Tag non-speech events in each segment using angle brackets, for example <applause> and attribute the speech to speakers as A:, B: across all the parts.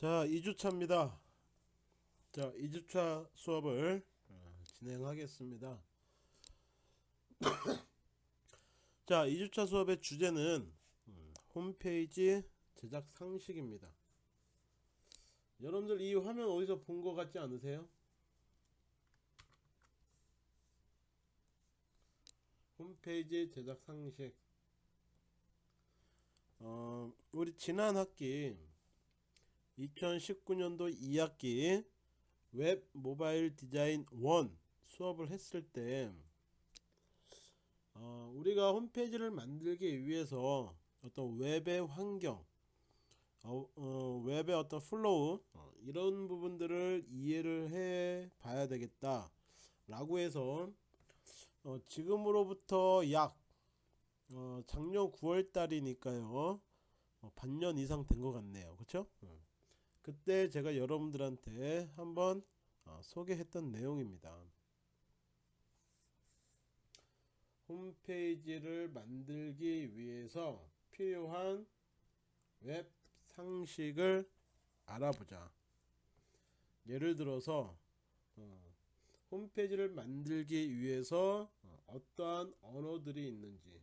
A: 자 2주차입니다. 자 2주차 수업을 어, 진행하겠습니다. <coughs> 자 2주차 수업의 주제는 음, 홈페이지 제작 상식입니다. 여러분들 이 화면 어디서 본 것 같지 않으세요? 홈페이지 제작 상식. 어, 우리 지난 학기 2019년도 2학기 웹 모바일 디자인 1 수업을 했을 때 어, 우리가 홈페이지를 만들기 위해서 어떤 웹의 환경 어, 어, 웹의 어떤 flow 어, 이런 부분들을 이해를 해 봐야 되겠다 라고 해서 어, 지금으로부터 약 어, 작년 9월 달이니까요. 어, 반년 이상 된 것 같네요. 그쵸 그때 제가 여러분들한테 한번 어, 소개했던 내용입니다. 홈페이지를 만들기 위해서 필요한 웹 상식을 알아보자. 예를 들어서 어, 홈페이지를 만들기 위해서 어, 어떠한 언어들이 있는지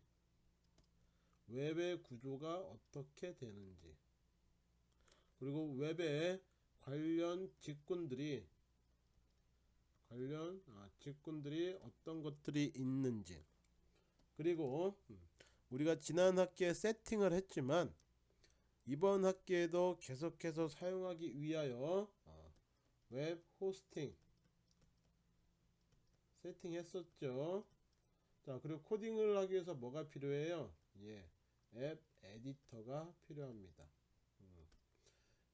A: 웹의 구조가 어떻게 되는지 그리고 웹에 관련 직군들이 관련 아, 직군들이 어떤 것들이 있는지. 그리고 음, 우리가 지난 학기에 세팅을 했지만 이번 학기에도 계속해서 사용하기 위하여 어, web hosting 세팅했었죠. 자 그리고 코딩을 하기 위해서 뭐가 필요해요? 예, web editor가 필요합니다. 음.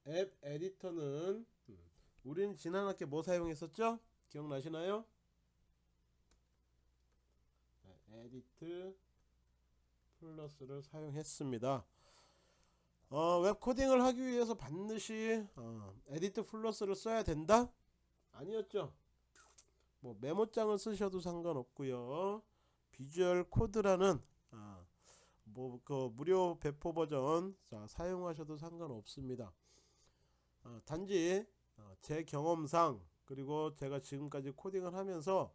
A: web editor는 음, 우린 지난 학기 뭐 사용했었죠? 기억나시나요? 네, Edit Plus를 사용했습니다. 어, 웹 코딩을 하기 위해서 반드시 어, EditPlus를 써야 된다? 아니었죠. 뭐 메모장을 쓰셔도 상관없고요. Visual Code라는 아, 뭐그 무료 배포 버전 자, 사용하셔도 상관없습니다 아, 단지 어, 제 경험상 그리고 제가 지금까지 코딩을 하면서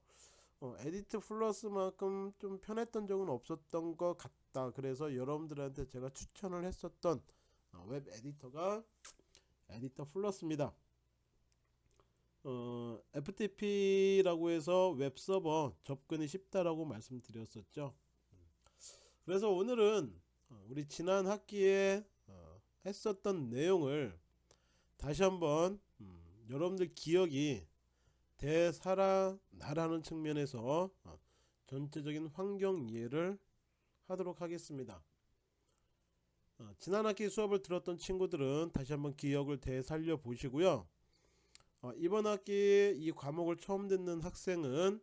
A: 어, EditPlus만큼 좀 편했던 적은 없었던 것 같다 그래서 여러분들한테 제가 추천을 했었던 어, web editor가 EditPlus입니다 어, FTP라고 해서 web server 접근이 쉽다라고 말씀드렸었죠. 그래서 오늘은 어, 우리 지난 학기에 어, 했었던 내용을 다시 한번 음, 여러분들 기억이 되살아나라는 측면에서 어, 전체적인 환경 이해를 하도록 하겠습니다. 어, 지난 학기 수업을 들었던 친구들은 다시 한번 기억을 되살려 보시고요. 어, 이번 학기 이 과목을 처음 듣는 학생은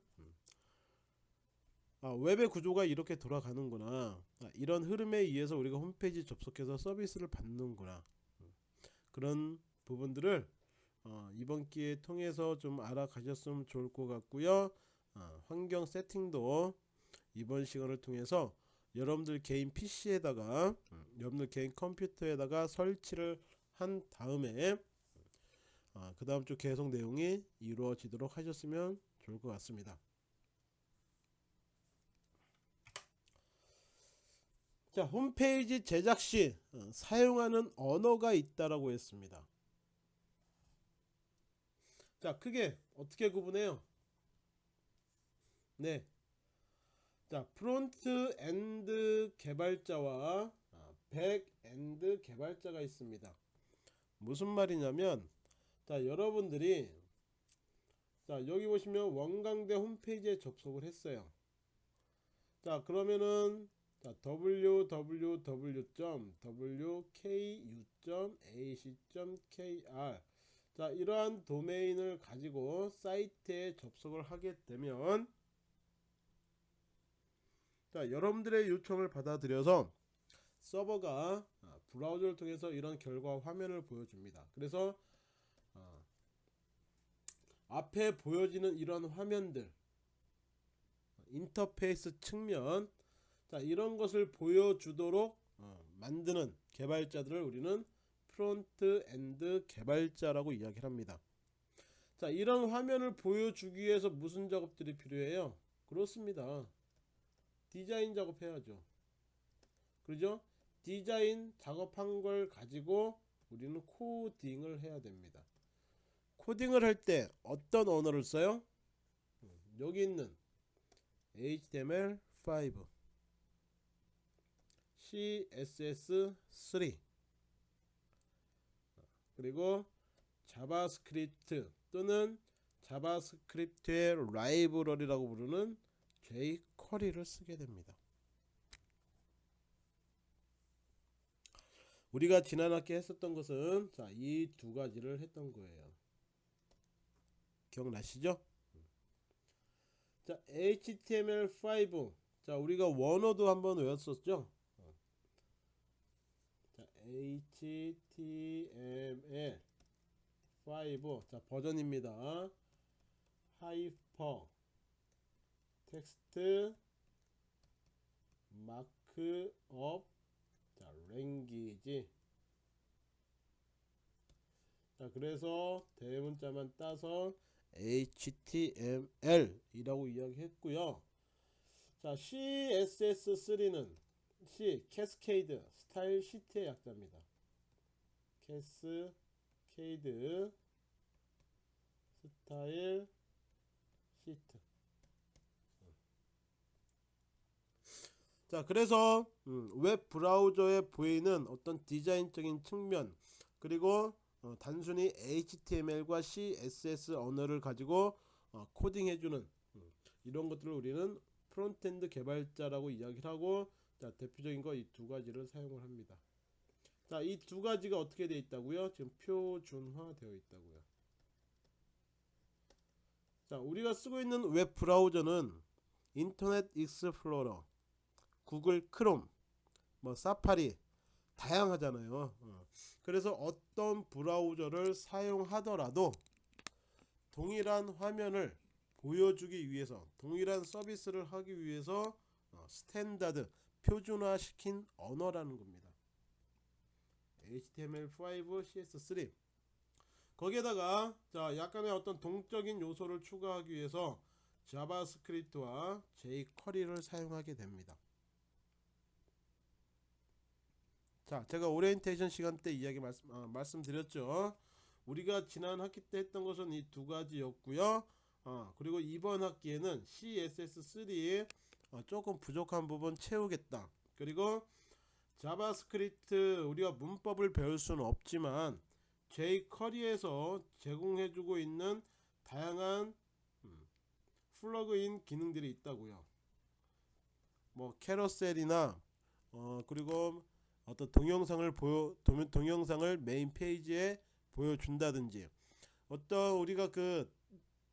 A: 아, 웹의 구조가 이렇게 돌아가는구나 아, 이런 흐름에 의해서 우리가 홈페이지 접속해서 서비스를 받는구나 그런 부분들을 어, 이번 기회 통해서 좀 알아가셨으면 좋을 것 같고요 어, 환경 세팅도 이번 시간을 통해서 여러분들 개인 PC에다가 여러분들 개인 컴퓨터에다가 설치를 한 다음에 아, 그 다음 주 계속 내용이 이루어지도록 하셨으면 좋을 것 같습니다. 자 홈페이지 제작 시 어, 사용하는 언어가 있다라고 했습니다. 자 크게 어떻게 구분해요? 네. 자 front end 개발자와 back end 개발자가 있습니다. 무슨 말이냐면 자 여러분들이 자 여기 보시면 원광대 홈페이지에 접속을 했어요 자 그러면은 자 www.wku.ac.kr 자 이러한 도메인을 가지고 사이트에 접속을 하게 되면 자 여러분들의 요청을 받아들여서 서버가 브라우저를 통해서 이런 결과 화면을 보여줍니다 그래서 어. 앞에 보여지는 이런 화면들 인터페이스 측면 자 이런 것을 보여주도록 어, 만드는 개발자들을 우리는 front end 개발자라고 이야기를 합니다. 자, 이런 화면을 보여주기 위해서 무슨 작업들이 필요해요? 그렇습니다. 디자인 작업해야죠. 그러죠? 디자인 작업한 걸 가지고 우리는 코딩을 해야 됩니다. 코딩을 할 때 어떤 언어를 써요? 음, 여기 있는 HTML5 CSS3 그리고 JavaScript 또는 JavaScript의 library라고 부르는 jQuery를 쓰게 됩니다. 우리가 지난 학기 했었던 것은 자, 이두 가지를 했던 거예요. 기억나시죠? 자, HTML5. 자, 우리가 원어도 한번 외웠었죠? 자, HTML5. 자, 버전입니다. Hyper Text Markup 자, Language 자, 그래서 대문자만 따서 HTML 이라고 이야기했고요. 자, CSS3는 C Cascade Style Sheet의 약자입니다. Cascade Style 시트. 자, 그래서 음, web browser에 보이는 어떤 디자인적인 측면 그리고 어, 단순히 HTML과 CSS 언어를 가지고 어, 코딩해주는 음, 이런 것들을 우리는 frontend 개발자라고 이야기를 하고 자, 대표적인 거 이 두 가지를 사용을 합니다. 자, 이 두 가지가 어떻게 되어 있다고요? 지금 표준화 되어 있다고요. 자, 우리가 쓰고 있는 웹 브라우저는 Internet Explorer, Google Chrome, 뭐 사파리 다양하잖아요. 어. 그래서 어떤 브라우저를 사용하더라도 동일한 화면을 보여주기 위해서 동일한 서비스를 하기 위해서 어, standard 표준화 시킨 언어라는 겁니다. HTML5, CSS3 거기에다가 자 약간의 어떤 동적인 요소를 추가하기 위해서 JavaScript와 jQuery를 사용하게 됩니다. 자, 제가 오리엔테이션 시간 때 이야기 말씀, 아, 말씀드렸죠. 우리가 지난 학기 때 했던 것은 이 두 가지였고요. 어, 그리고 이번 학기에는 CSS3 어, 조금 부족한 부분 채우겠다. 그리고 JavaScript 우리가 문법을 배울 수는 없지만 jQuery에서 제공해주고 있는 다양한 음, plugin 기능들이 있다고요. 뭐 carousel이나 어, 그리고 어떤 동영상을 보여 동, 동영상을 메인 페이지에 보여준다든지 어떤 우리가 그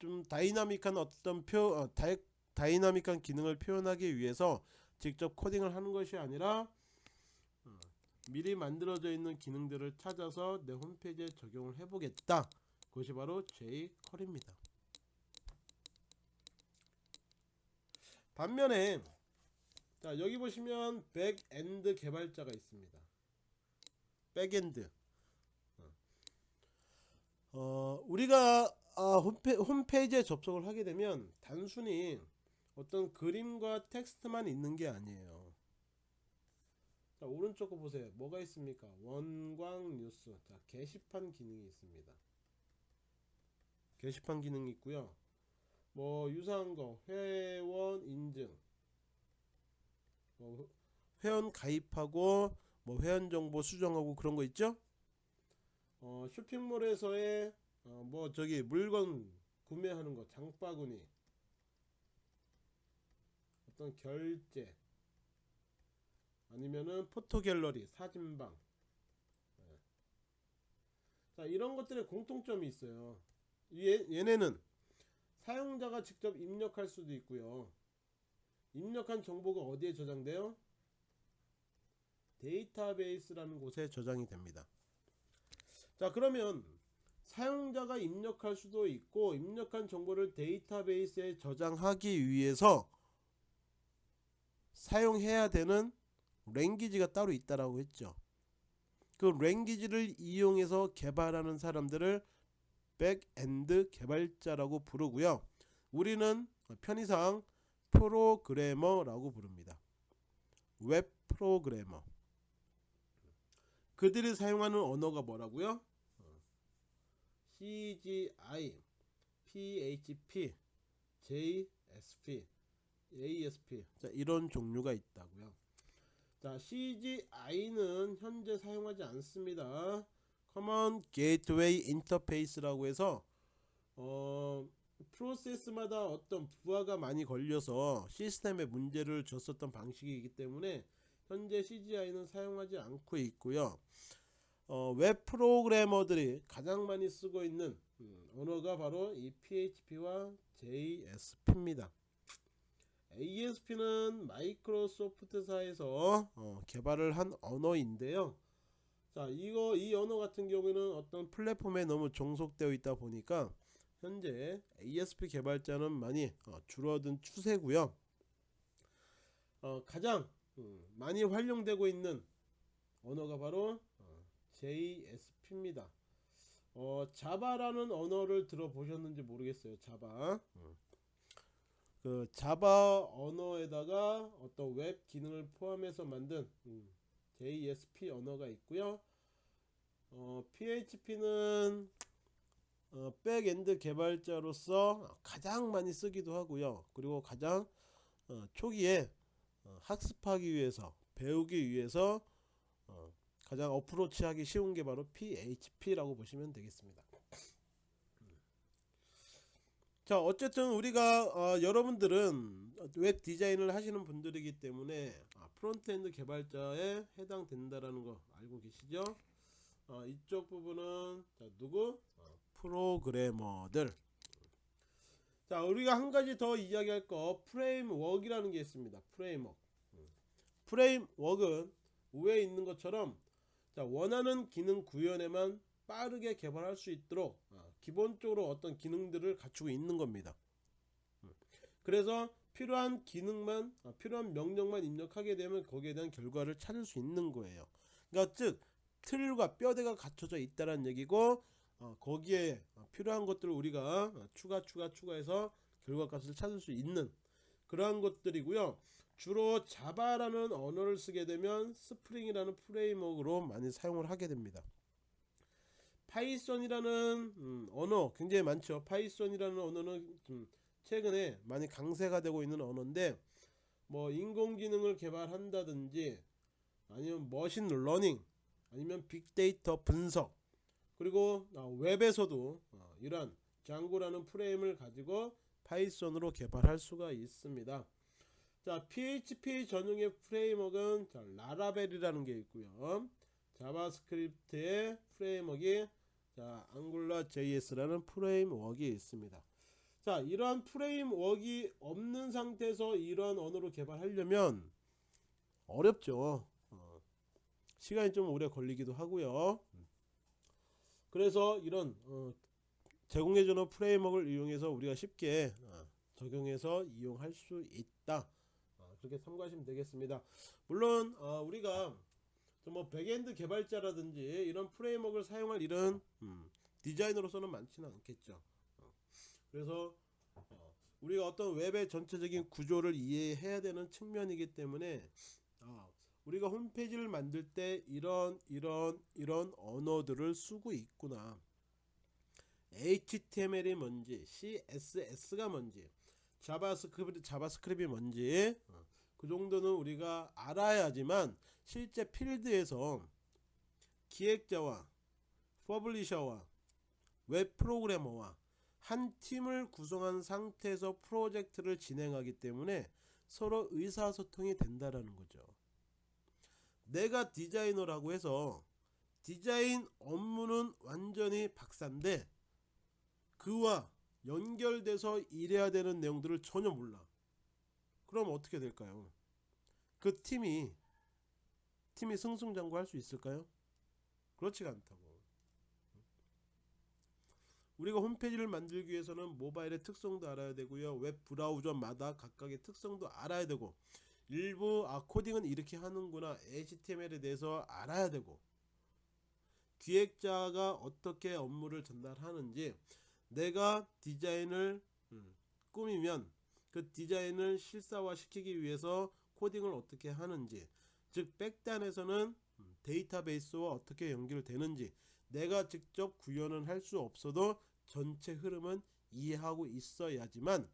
A: 좀 dynamic한 어떤 표 어, dynamic한 기능을 표현하기 위해서 직접 코딩을 하는 것이 아니라 어, 미리 만들어져 있는 기능들을 찾아서 내 홈페이지에 적용을 해보겠다. 그것이 바로 jQuery입니다. 반면에 자 여기 보시면 backend 개발자가 있습니다. backend 어, 우리가 아, 홈페, 홈페이지에 접속을 하게 되면 단순히 어떤 그림과 텍스트만 있는 게 아니에요. 자, 오른쪽 거 보세요. 뭐가 있습니까? 원광 뉴스. 자, 게시판 기능이 있습니다. 게시판 기능이 있고요. 뭐 유사한 거 회원 인증. 뭐 회원 가입하고 뭐 회원 정보 수정하고 그런 거 있죠? 어, 쇼핑몰에서의 어, 뭐 저기 물건 구매하는 거 장바구니 어떤 결제 아니면은 포토 갤러리 사진방. 네. 자 이런 것들의 공통점이 있어요. 얘, 얘네는 사용자가 직접 입력할 수도 있고요. 입력한 정보가 어디에 저장돼요? 데이터베이스라는 곳에 저장이 됩니다. 자 그러면 사용자가 입력할 수도 있고 입력한 정보를 데이터베이스에 저장하기 위해서 사용해야 되는 language가 따로 있다라고 했죠. 그 language를 이용해서 개발하는 사람들을 backend 개발자라고 부르고요. 우리는 편의상 프로그래머라고 부릅니다. 웹 프로그래머. 그들이 사용하는 언어가 뭐라고요? CGI, PHP, JSP, ASP 자, 이런 종류가 있다고요. 자, CGI는 현재 사용하지 않습니다. Common Gateway Interface라고 해서 어, 프로세스마다 어떤 부하가 많이 걸려서 시스템에 문제를 줬었던 방식이기 때문에 현재 CGI는 사용하지 않고 있고요. 어, 웹 프로그래머들이 가장 많이 쓰고 있는 음, 언어가 바로 이 PHP와 JSP입니다. ASP는 마이크로소프트사에서 어, 개발을 한 언어인데요. 자, 이거 이 언어 같은 경우에는 어떤 플랫폼에 너무 종속되어 있다 보니까 현재 ASP 개발자는 많이 어, 줄어든 추세고요. 어, 가장 음, 많이 활용되고 있는 언어가 바로 어, JSP입니다. 어, Java라는 언어를 들어보셨는지 모르겠어요. Java. 음. 그 Java 언어에다가 어떤 웹 기능을 포함해서 만든 음, JSP 언어가 있고요. 어, PHP는 어, backend 개발자로서 가장 많이 쓰기도 하고요. 그리고 가장 어, 초기에 어, 학습하기 위해서 배우기 위해서 어, 가장 approach하기 쉬운 게 바로 PHP라고 보시면 되겠습니다. 자 어쨌든 우리가 어, 여러분들은 웹 디자인을 하시는 분들이기 때문에 아, frontend 개발자에 해당된다라는 거 알고 계시죠? 어, 이쪽 부분은 자, 누구? 어, 프로그래머들. 자 우리가 한 가지 더 이야기할 거 framework이라는 게 있습니다. framework. framework는 위에 있는 것처럼 자 원하는 기능 구현에만 빠르게 개발할 수 있도록 어, 기본적으로 어떤 기능들을 갖추고 있는 겁니다. 음. 그래서 필요한 기능만 어, 필요한 명령만 입력하게 되면 거기에 대한 결과를 찾을 수 있는 거예요. 그러니까 즉 틀과 뼈대가 갖춰져 있다는 얘기고 어, 거기에 필요한 것들을 우리가 추가 추가 추가해서 결과값을 찾을 수 있는 그러한 것들이고요. 주로 Java라는 언어를 쓰게 되면 Spring이라는 framework로 많이 사용을 하게 됩니다. Python이라는 음, 언어 굉장히 많죠. Python이라는 언어는 좀 최근에 많이 강세가 되고 있는 언어인데 뭐 인공지능을 개발한다든지 아니면 machine learning 아니면 빅데이터 분석 그리고 어, 웹에서도 어, 이러한 Django라는 프레임을 가지고 Python으로 개발할 수가 있습니다. 자 PHP 전용의 framework는 자, Laravel이라는 게 있고요. JavaScript의 framework가 자 앙굴라 JS라는 프레임워크가 있습니다. 자 이러한 framework가 없는 상태에서 이러한 언어로 개발하려면 어렵죠. 어, 시간이 좀 오래 걸리기도 하고요. 그래서 이런 어, 제공해주는 framework를 이용해서 우리가 쉽게 어, 적용해서 이용할 수 있다. 어, 그렇게 참고하시면 되겠습니다. 물론 어, 우리가 뭐 backend 개발자라든지 이런 framework를 사용할 일은 음, 디자이너로서는 많지는 않겠죠. 어, 그래서 어, 우리가 어떤 웹의 전체적인 구조를 이해해야 되는 측면이기 때문에 어, 우리가 홈페이지를 만들 때 이런 이런 이런 언어들을 쓰고 있구나. HTML이 뭔지, CSS가 뭔지, JavaScript JavaScript이 뭔지 어, 그 정도는 우리가 알아야지만 실제 필드에서 기획자와 publisher와 웹 프로그래머와 한 팀을 구성한 상태에서 프로젝트를 진행하기 때문에 서로 의사소통이 된다라는 거죠. 내가 디자이너라고 해서 디자인 업무는 완전히 박사인데 그와 연결돼서 일해야 되는 내용들을 전혀 몰라. 그럼 어떻게 될까요? 그 팀이 팀이 승승장구할 수 있을까요? 그렇지가 않다고. 우리가 홈페이지를 만들기 위해서는 모바일의 특성도 알아야 되고요. 웹 브라우저마다 각각의 특성도 알아야 되고 일부 아 코딩은 이렇게 하는구나 HTML에 대해서 알아야 되고 기획자가 어떻게 업무를 전달하는지 내가 디자인을 음, 꾸미면 그 디자인을 실사화 시키기 위해서 코딩을 어떻게 하는지 즉 백단에서는 음, 데이터베이스와 어떻게 연결되는지 내가 직접 구현은 할 수 없어도 전체 흐름은 이해하고 있어야지만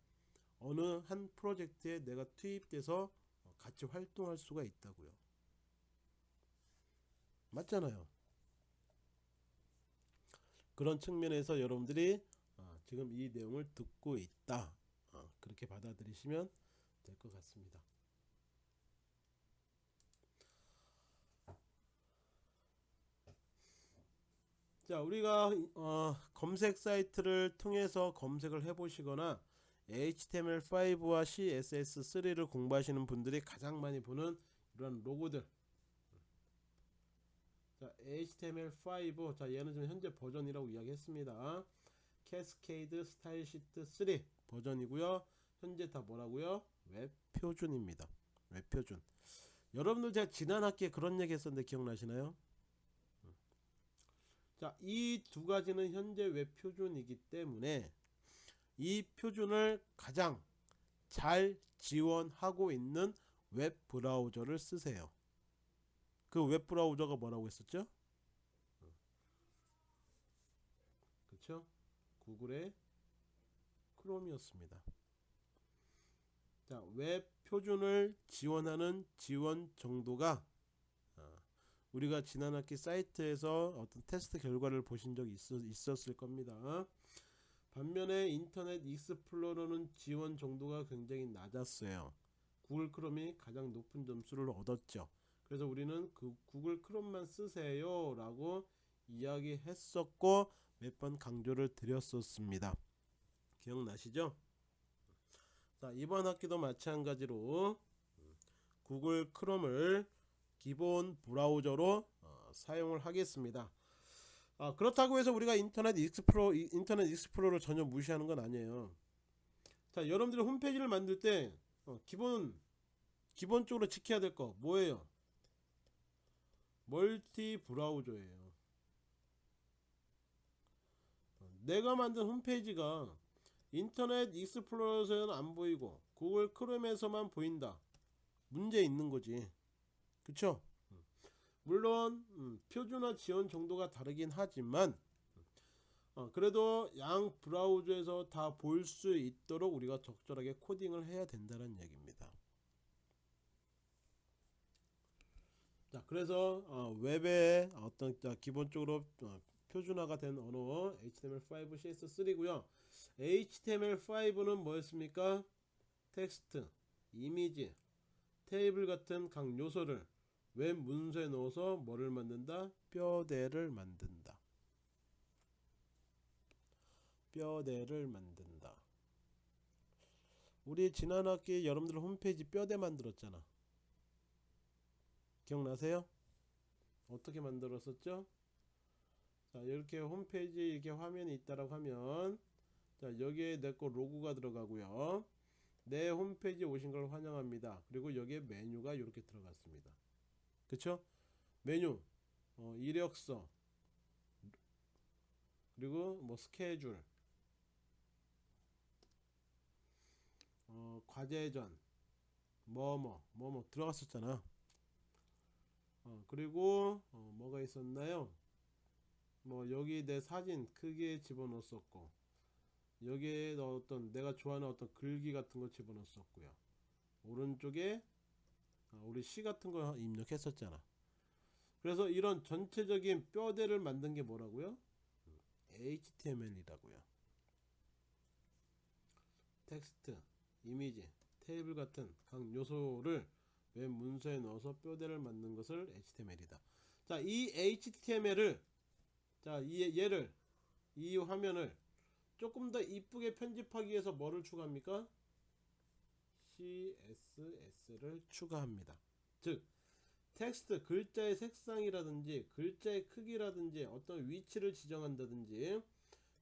A: 어느 한 프로젝트에 내가 투입돼서 같이 활동할 수가 있다고요. 맞잖아요. 그런 측면에서 여러분들이 어, 지금 이 내용을 듣고 있다. 어, 그렇게 받아들이시면 될 것 같습니다. 자, 우리가 어, 검색 사이트를 통해서 검색을 해 보시거나 HTML5와 CSS3를 공부하시는 분들이 가장 많이 보는 이런 로고들. 자, HTML5, 자, 얘는 지금 현재 버전이라고 이야기했습니다. Cascade Style Sheet 3 버전이고요. 현재 다 뭐라고요? 웹 표준입니다. 웹 표준. 여러분들 제가 지난 학기에 그런 얘기 했었는데 기억나시나요? 자, 이 두 가지는 현재 웹 표준이기 때문에 이 표준을 가장 잘 지원하고 있는 웹 브라우저를 쓰세요. 그 웹 브라우저가 뭐라고 했었죠? 그쵸? 구글의 크롬이었습니다. 자, 웹 표준을 지원하는 지원 정도가 어, 우리가 지난 학기 사이트에서 어떤 테스트 결과를 보신 적이 있었, 을 겁니다. 반면에 인터넷 익스플로러는 지원 정도가 굉장히 낮았어요. 구글 크롬이 가장 높은 점수를 얻었죠. 그래서 우리는 그 구글 크롬만 쓰세요 라고 이야기했었고 몇 번 강조를 드렸었습니다. 기억나시죠? 자 이번 학기도 마찬가지로 구글 크롬을 기본 브라우저로 어, 사용을 하겠습니다. 아, 그렇다고 해서 우리가 인터넷 익스플로 인터넷 익스플로러를 전혀 무시하는 건 아니에요. 자, 여러분들이 홈페이지를 만들 때 어, 기본 기본적으로 지켜야 될 거 뭐예요? 멀티 브라우저예요. 내가 만든 홈페이지가 인터넷 익스플로러에서는 안 보이고 구글 크롬에서만 보인다. 문제 있는 거지. 그쵸? 물론 음, 표준화 지원 정도가 다르긴 하지만 어, 그래도 양 브라우저에서 다 볼 수 있도록 우리가 적절하게 코딩을 해야 된다는 얘기입니다. 자, 그래서 어, 웹에 어떤 자, 기본적으로 어, 표준화가 된 언어 HTML5, CSS3고요. HTML5는 뭐였습니까? 텍스트, 이미지, 테이블 같은 각 요소를 웹 문서에 넣어서 뭐를 만든다? 뼈대를 만든다. 뼈대를 만든다. 우리 지난 학기 여러분들 홈페이지 뼈대 만들었잖아. 기억나세요? 어떻게 만들었었죠? 자 이렇게 홈페이지 이렇게 화면이 있다라고 하면 자 여기에 내 거 로고가 들어가고요. 내 홈페이지에 오신 걸 환영합니다. 그리고 여기에 메뉴가 이렇게 들어갔습니다. 그쵸? 메뉴, 어, 이력서, 그리고 뭐 스케줄, 어, 과제전, 뭐뭐, 뭐뭐 들어갔었잖아. 어, 그리고 어, 뭐가 있었나요? 뭐 여기 내 사진 크게 집어넣었었고 여기에 어떤 내가 좋아하는 어떤 글귀 같은 거 집어넣었었고요. 오른쪽에 어, 우리 시 같은 거 입력했었잖아. 그래서 이런 전체적인 뼈대를 만든 게 뭐라고요? HTML이라고요. 텍스트, 이미지, 테이블 같은 각 요소를 웹 문서에 넣어서 뼈대를 만든 것을 HTML이다. 자, 이 HTML을 자, 이 얘를 이 화면을 조금 더 이쁘게 편집하기 위해서 뭐를 추가합니까? CSS를 추가합니다. 즉 텍스트 글자의 색상이라든지 글자의 크기라든지 어떤 위치를 지정한다든지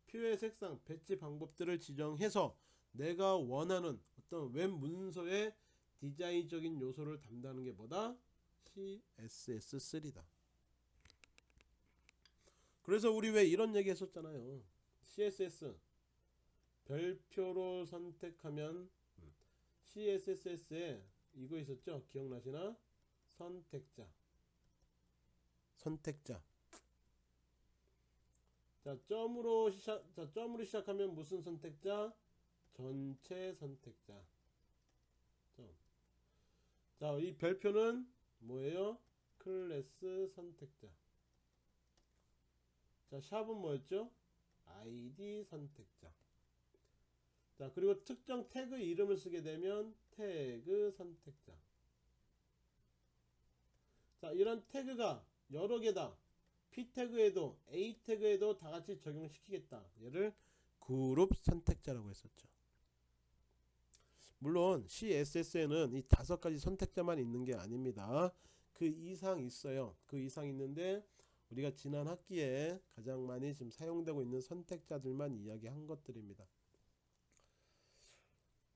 A: 표의 색상 배치 방법들을 지정해서 내가 원하는 어떤 웹 문서의 디자인적인 요소를 담당하는 게 뭐다? CSS3다. 그래서 우리 왜 이런 얘기 했었잖아요. CSS 별표로 선택하면 음, CSS에 이거 있었죠? 기억나시나? 선택자. 선택자. 자, 점으로 시작 자, 점으로 시작하면 무슨 선택자? 전체 선택자. 점. 자, 이 별표는 뭐예요? 클래스 선택자. 자, 샵은 뭐였죠? ID 선택자. 자, 그리고 특정 태그 이름을 쓰게 되면 태그 선택자. 자, 이런 태그가 여러 개다. P 태그에도 A 태그에도 다 같이 적용시키겠다. 얘를 그룹 선택자라고 했었죠. 물론 CSS에는 이 다섯 가지 선택자만 있는 게 아닙니다. 그 이상 있어요. 그 이상 있는데 우리가 지난 학기에 가장 많이 지금 사용되고 있는 선택자들만 이야기한 것들입니다.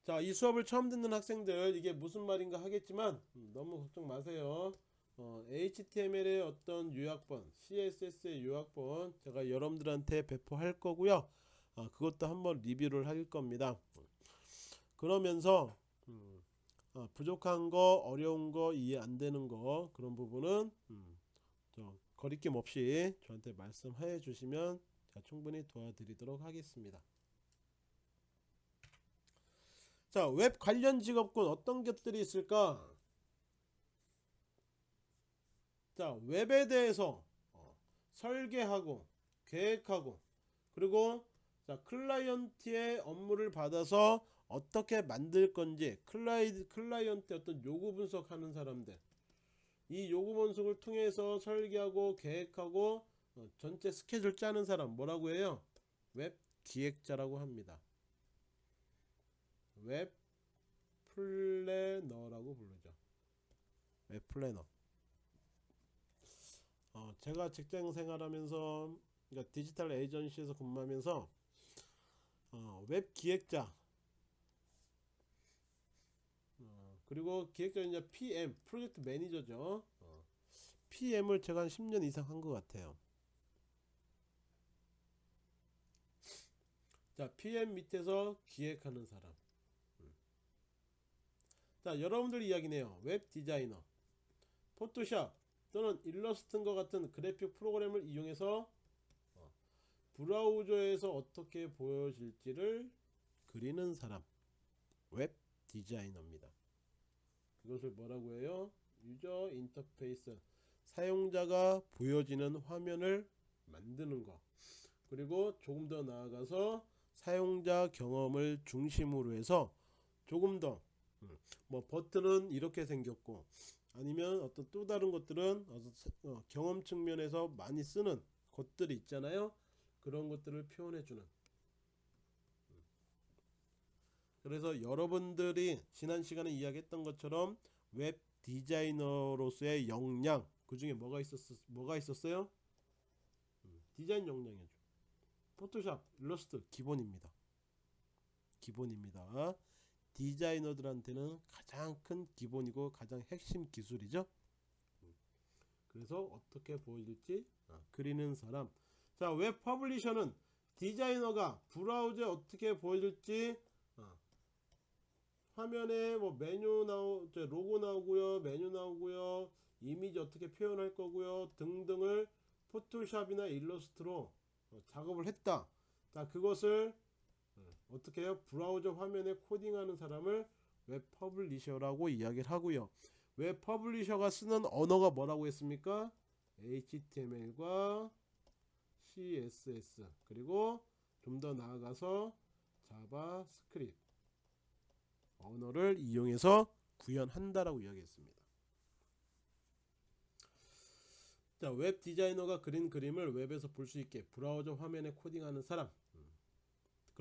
A: 자, 이 수업을 처음 듣는 학생들 이게 무슨 말인가 하겠지만 음, 너무 걱정 마세요. 어, HTML의 어떤 요약본, CSS의 요약본 제가 여러분들한테 배포할 거고요. 어, 그것도 한번 리뷰를 할 겁니다. 그러면서 음, 어, 부족한 거, 어려운 거, 이해 안 되는 거 그런 부분은 음, 저 거리낌 없이 저한테 말씀해 주시면 제가 충분히 도와드리도록 하겠습니다. 자, 웹 관련 직업군 어떤 것들이 있을까? 자, 웹에 대해서 어, 설계하고 계획하고 그리고 자, 클라이언트의 업무를 받아서 어떻게 만들 건지 클라이, 클라이언트 어떤 요구 분석하는 사람들 이 요구 분석을 통해서 설계하고 계획하고 어, 전체 스케줄 짜는 사람 뭐라고 해요? 웹 기획자라고 합니다. 웹 플래너라고 부르죠. 웹 플래너. 어, 제가 직장 생활하면서 그러니까 디지털 에이전시에서 근무하면서 어, 웹 기획자 어, 그리고 기획자 이제 PM 프로젝트 매니저죠. 어, PM을 제가 한 10년 이상 한 것 같아요. 자, PM 밑에서 기획하는 사람. 음. 자, 여러분들 이야기네요. 웹 디자이너, 포토샵 또는 일러스트와 같은 그래픽 프로그램을 이용해서 어, 브라우저에서 어떻게 보여질지를 그리는 사람. 웹 디자이너입니다. 그것을 뭐라고 해요? 유저 인터페이스. 사용자가 보여지는 화면을 만드는 것. 그리고 조금 더 나아가서 사용자 경험을 중심으로 해서 조금 더, 음, 뭐, 버튼은 이렇게 생겼고, 아니면 어떤 또 다른 것들은 어, 경험 측면에서 많이 쓰는 것들이 있잖아요. 그런 것들을 표현해 주는. 음. 그래서 여러분들이 지난 시간에 이야기했던 것처럼 웹 디자이너로서의 역량 그 중에 뭐가 있었 뭐가 있었어요? 음, 디자인 역량이죠. 포토샵, 일러스트 기본입니다. 기본입니다. 디자이너들한테는 가장 큰 기본이고 가장 핵심 기술이죠. 음. 그래서 어떻게 보여질지 아, 그리는 사람. 자, 웹 publisher는 디자이너가 브라우저에 어떻게 보여질지 아, 화면에 뭐 메뉴 나오, 저 로고 나오고요, 메뉴 나오고요, 이미지 어떻게 표현할 거고요 등등을 Photoshop이나 일러스트로 어, 작업을 했다. 자, 그것을 어, 어떻게 해요? 브라우저 화면에 코딩하는 사람을 web publisher라고 이야기를 하고요. web publisher가 쓰는 언어가 뭐라고 했습니까? HTML과 CSS 그리고 좀 더 나아가서 JavaScript 언어를 이용해서 구현한다라고 이야기했습니다. 자, 웹 디자이너가 그린 그림을 웹에서 볼 수 있게 브라우저 화면에 코딩하는 사람.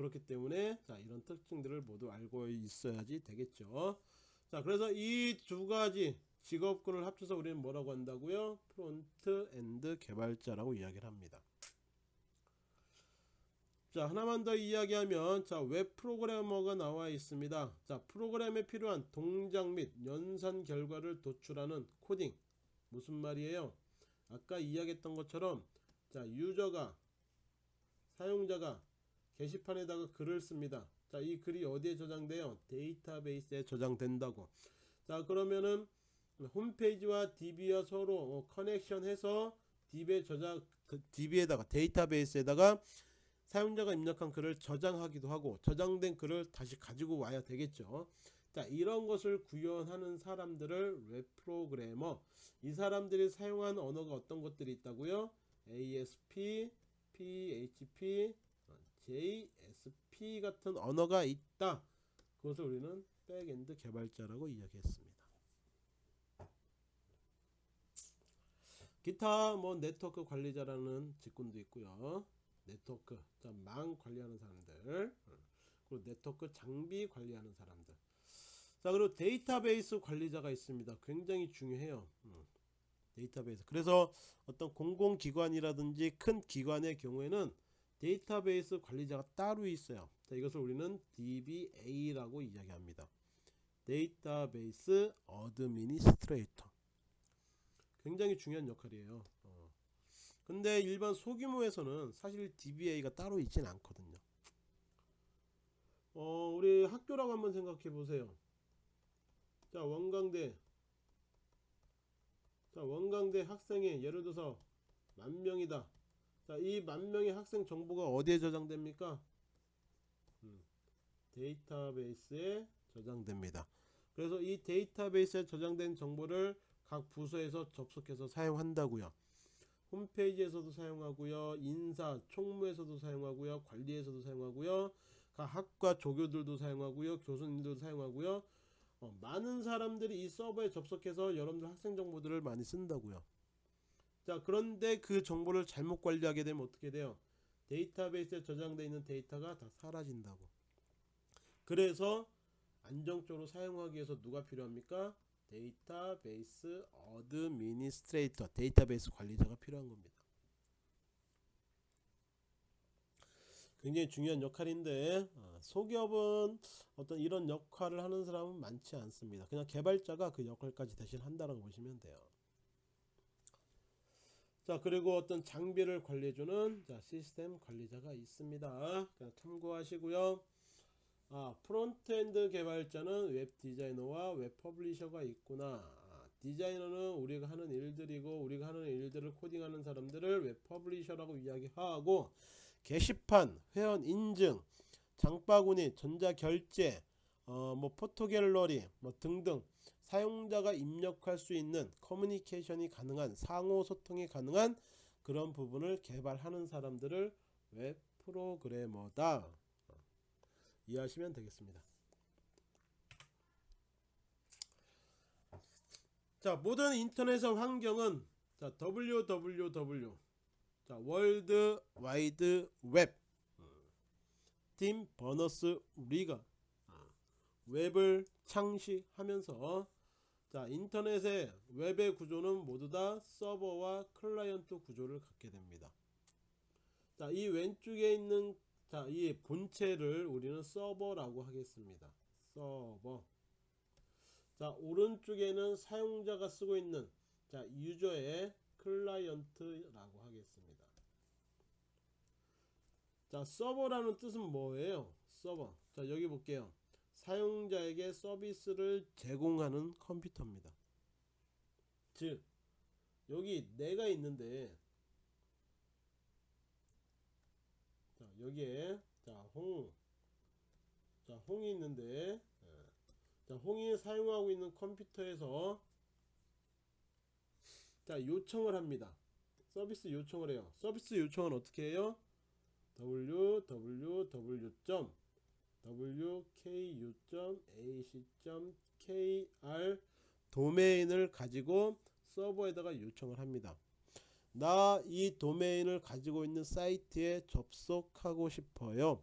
A: 음. 그렇기 때문에 자, 이런 특징들을 모두 알고 있어야지 되겠죠. 자, 그래서 이 두 가지 직업군을 합쳐서 우리는 뭐라고 한다고요? front end 개발자라고 이야기를 합니다. 자, 하나만 더 이야기하면 자, 웹 프로그래머가 나와 있습니다. 자, 프로그램에 필요한 동작 및 연산 결과를 도출하는 코딩. 무슨 말이에요? 아까 이야기했던 것처럼 자 user가 사용자가 게시판에다가 글을 씁니다. 자, 이 글이 어디에 저장돼요? 데이터베이스에 저장된다고. 자, 그러면은 홈페이지와 DB와 서로 어, connection 해서 DB에 저장 DB에다가 데이터베이스에다가 사용자가 입력한 글을 저장하기도 하고 저장된 글을 다시 가지고 와야 되겠죠. 자, 이런 것을 구현하는 사람들을 웹 프로그래머. 이 사람들이 사용한 언어가 어떤 것들이 있다고요? ASP, PHP, JSP 같은 언어가 있다. 그것을 우리는 backend 개발자라고 이야기했습니다. 기타 뭐 네트워크 관리자라는 직군도 있고요. 네트워크 망 관리하는 사람들 그리고 네트워크 장비 관리하는 사람들 자 그리고 데이터베이스 관리자가 있습니다. 굉장히 중요해요. 음, 데이터베이스 그래서 어떤 공공기관이라든지 큰 기관의 경우에는 데이터베이스 관리자가 따로 있어요. 자, 이것을 우리는 DBA라고 이야기합니다. database administrator. 굉장히 중요한 역할이에요. 어. 근데 일반 소규모에서는 사실 DBA가 따로 있진 않거든요. 어, 우리 학교라고 한번 생각해 보세요. 자, 원광대. 자, 원광대 학생이 예를 들어서 만 명이다. 자, 이 만 명의 학생 정보가 어디에 저장됩니까? 음, 데이터베이스에 저장됩니다. 그래서 이 데이터베이스에 저장된 정보를 각 부서에서 접속해서 사용한다고요. 홈페이지에서도 사용하고요. 인사, 총무에서도 사용하고요. 관리에서도 사용하고요. 각 학과 조교들도 사용하고요. 교수님들도 사용하고요. 어, 많은 사람들이 이 서버에 접속해서 여러분들 학생 정보들을 많이 쓴다고요. 자 그런데 그 정보를 잘못 관리하게 되면 어떻게 돼요? 데이터베이스에 저장되어 있는 데이터가 다 사라진다고. 그래서 안정적으로 사용하기 위해서 누가 필요합니까? database administrator 데이터베이스 관리자가 필요한 겁니다. 굉장히 중요한 역할인데 어, 소기업은 어떤 이런 역할을 하는 사람은 많지 않습니다. 그냥 개발자가 그 역할까지 대신 한다고 보시면 돼요. 자 그리고 어떤 장비를 관리해주는 자, 시스템 관리자가 있습니다. 참고하시고요. 아, frontend 개발자는 웹 디자이너와 web publisher가 있구나. 아, 디자이너는 우리가 하는 일들이고 우리가 하는 일들을 코딩하는 사람들을 web publisher라고 이야기하고 게시판, 회원 인증, 장바구니, 전자결제, 어, 뭐 포토 갤러리 뭐 등등 사용자가 입력할 수 있는 커뮤니케이션이 가능한 상호 소통이 가능한 그런 부분을 개발하는 사람들을 웹 프로그래머다. 이해하시면 되겠습니다. 자, 모든 인터넷 환경은 자, www 자, World Wide Web 팀 버너스 리가 웹을 창시하면서 자 인터넷의 웹의 구조는 모두 다 서버와 클라이언트 구조를 갖게 됩니다. 자 이 왼쪽에 있는 자 이 본체를 우리는 서버라고 하겠습니다. 서버 자 오른쪽에는 사용자가 쓰고 있는 자 유저의 클라이언트라고 하겠습니다. 자 서버라는 뜻은 뭐예요? 서버 자 여기 볼게요. 사용자에게 서비스를 제공하는 컴퓨터입니다. 즉 여기 내가 있는데 자 여기에 자 홍 자 홍이 있는데 예. 자 홍이 사용하고 있는 컴퓨터에서 자 요청을 합니다. 서비스 요청을 해요. 서비스 요청은 어떻게 해요? www. wku.ac.kr 도메인을 가지고 서버에다가 요청을 합니다. 나 이 도메인을 가지고 있는 사이트에 접속하고 싶어요.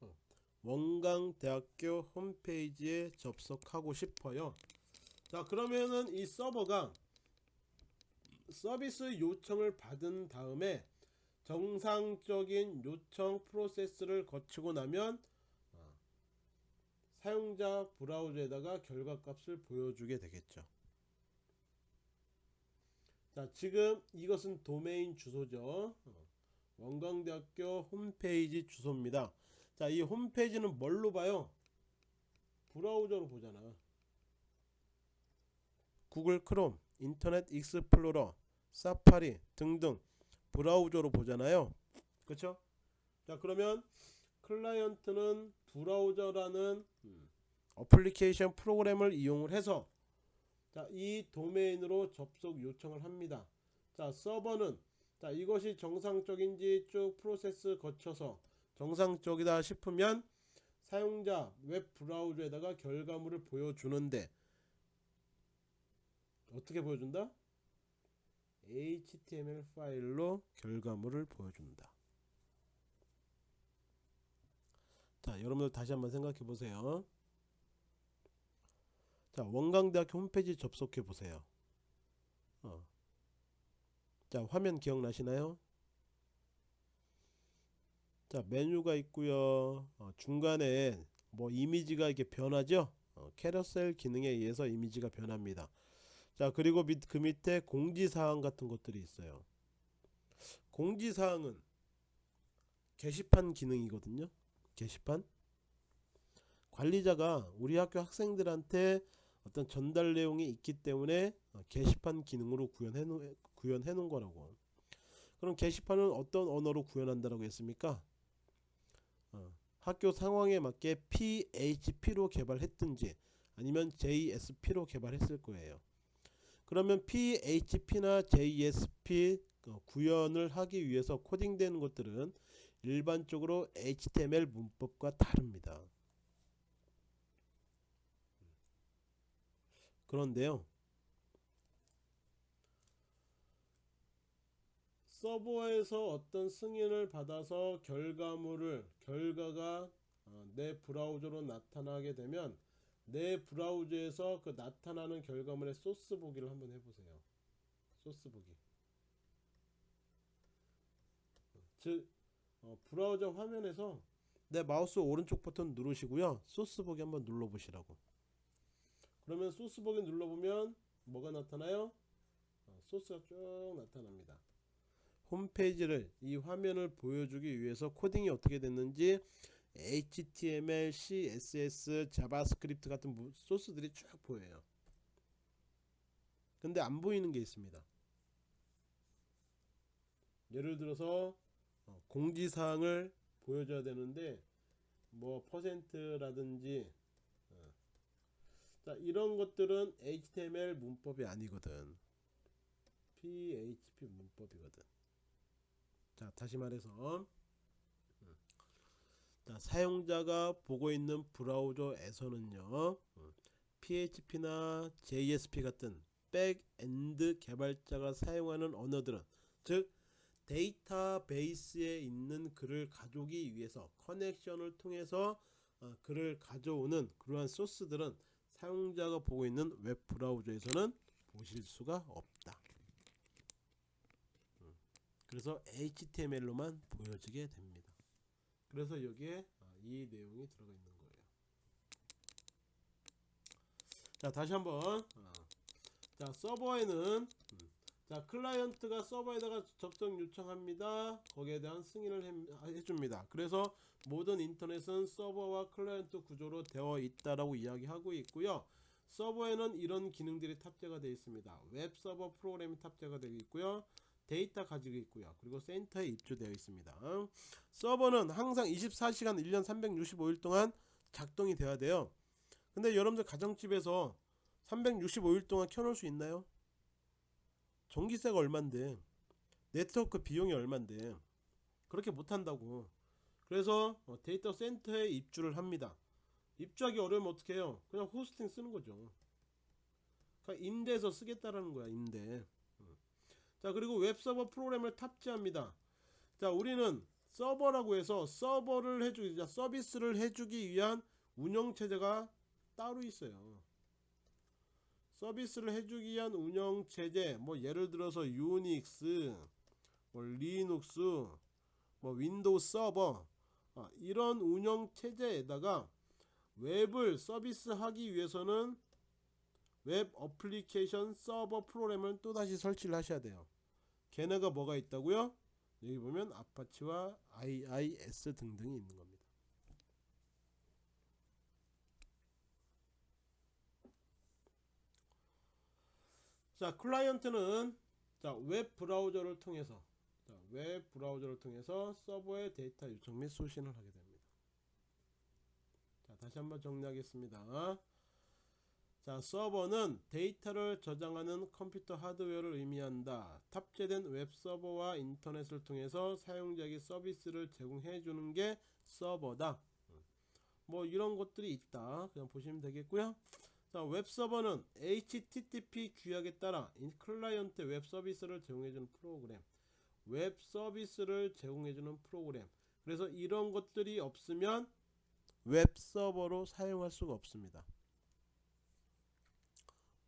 A: 어, 원광대학교 홈페이지에 접속하고 싶어요. 자 그러면은 이 서버가 서비스 요청을 받은 다음에 정상적인 요청 프로세스를 거치고 나면 어, 사용자 브라우저에다가 결과값을 보여주게 되겠죠. 자 지금 이것은 도메인 주소죠. 어, 원광대학교 홈페이지 주소입니다. 자 이 홈페이지는 뭘로 봐요? 브라우저로 보잖아. Google Chrome Internet Explorer Safari 등등 브라우저로 보잖아요 그쵸 자 그러면 클라이언트는 브라우저라는 음, 어플리케이션 프로그램을 이용을 해서 자, 이 도메인으로 접속 요청을 합니다. 자, 서버는 자, 이것이 정상적인지 쭉 프로세스 거쳐서 정상적이다 싶으면 사용자 웹 브라우저에다가 결과물을 보여주는데 어떻게 보여준다? HTML 파일로 결과물을 보여준다. 자, 여러분들 다시 한번 생각해 보세요. 자, 원광대학교 홈페이지 접속해 보세요. 어. 자, 화면 기억나시나요? 자, 메뉴가 있고요. 어, 중간에 뭐 이미지가 이렇게 변하죠? 어, 캐러셀 기능에 의해서 이미지가 변합니다. 자, 그리고 밑, 그 밑에 공지사항 같은 것들이 있어요. 공지사항은 게시판 기능이거든요. 게시판. 관리자가 우리 학교 학생들한테 어떤 전달 내용이 있기 때문에 어, 게시판 기능으로 구현해 놓은, 구현해 놓은 거라고. 그럼 게시판은 어떤 언어로 구현한다라고 했습니까? 어, 학교 상황에 맞게 PHP로 개발했든지 아니면 JSP로 개발했을 거예요. 그러면 PHP나 JSP 어, 구현을 하기 위해서 코딩되는 것들은 일반적으로 HTML 문법과 다릅니다. 그런데요. 서버에서 어떤 승인을 받아서 결과물을 결과가 어, 내 브라우저로 나타나게 되면 내 브라우저에서 그 나타나는 결과물의 소스 보기를 한번 해보세요. 소스 보기. 즉 어, 브라우저 화면에서 내 마우스 오른쪽 버튼 누르시고요. 소스 보기 한번 눌러보시라고. 그러면 소스 보기 눌러보면 뭐가 나타나요? 어, 소스가 쭉 나타납니다. 홈페이지를 이 화면을 보여주기 위해서 코딩이 어떻게 됐는지 HTML, CSS, JavaScript 같은 무- 소스들이 쭉 보여요. 근데 안 보이는 게 있습니다. 예를 들어서 어, 공지사항을 보여줘야 되는데 뭐 퍼센트라든지 어. 자 이런 것들은 HTML 문법이 아니거든 PHP 문법이거든 자 다시 말해서 사용자가 보고 있는 브라우저에서는요 음, PHP나 JSP 같은 backend 개발자가 사용하는 언어들은 즉 데이터베이스에 있는 글을 가져오기 위해서 connection을 통해서 어, 글을 가져오는 그러한 소스들은 사용자가 보고 있는 웹 브라우저에서는 보실 수가 없다. 음, 그래서 HTML로만 보여지게 됩니다. 그래서 여기에 아, 이 내용이 들어가 있는 거예요. 자 다시 한번. 아, 자 서버에는 음, 자 클라이언트가 서버에다가 접속 요청합니다. 거기에 대한 승인을 해, 해줍니다. 그래서 모든 인터넷은 서버와 클라이언트 구조로 되어 있다라고 이야기하고 있고요. 서버에는 이런 기능들이 탑재가 되어 있습니다. 웹 서버 프로그램이 탑재가 되어 있고요 데이터 가지고 있고요. 그리고 센터에 입주되어 있습니다. 서버는 항상 24시간 1년 365일 동안 작동이 돼야 돼요. 근데 여러분들 가정집에서 365일 동안 켜놓을 수 있나요? 전기세가 얼만데? 네트워크 비용이 얼만데? 그렇게 못한다고. 그래서 어, 데이터 센터에 입주를 합니다. 입주하기 어려우면 어떻게 해요? 그냥 호스팅 쓰는 거죠. 그러니까 임대해서 쓰겠다라는 거야 임대. 음. 자 그리고 웹서버 프로그램을 탑재합니다. 자 우리는 서버라고 해서 서버를 해주기 자, 서비스를 해주기 위한 운영체제가 따로 있어요. 서비스를 해주기 위한 운영체제 뭐 예를 들어서 유닉스 뭐 리눅스 뭐 Windows Server 아, 이런 운영체제에다가 웹을 서비스하기 위해서는 웹 어플리케이션 서버 프로그램을 또다시 설치를 하셔야 돼요. 걔네가 뭐가 있다고요? 여기 보면 Apache와 IIS 등등이 있는 겁니다. 자, 클라이언트는 자, 웹 브라우저를 통해서 자, 웹 브라우저를 통해서 서버에 데이터 요청 및 수신을 하게 됩니다. 자, 다시 한번 정리하겠습니다. 자, 서버는 데이터를 저장하는 컴퓨터 하드웨어를 의미한다. 탑재된 웹 서버와 인터넷을 통해서 사용자에게 서비스를 제공해 주는 게 서버다. 뭐 이런 것들이 있다. 그냥 보시면 되겠고요. 자, 웹 서버는 HTTP 규약에 따라 인 클라이언트 웹 서비스를 제공해 주는 프로그램. 웹 서비스를 제공해 주는 프로그램. 그래서 이런 것들이 없으면 웹 서버로 사용할 수가 없습니다.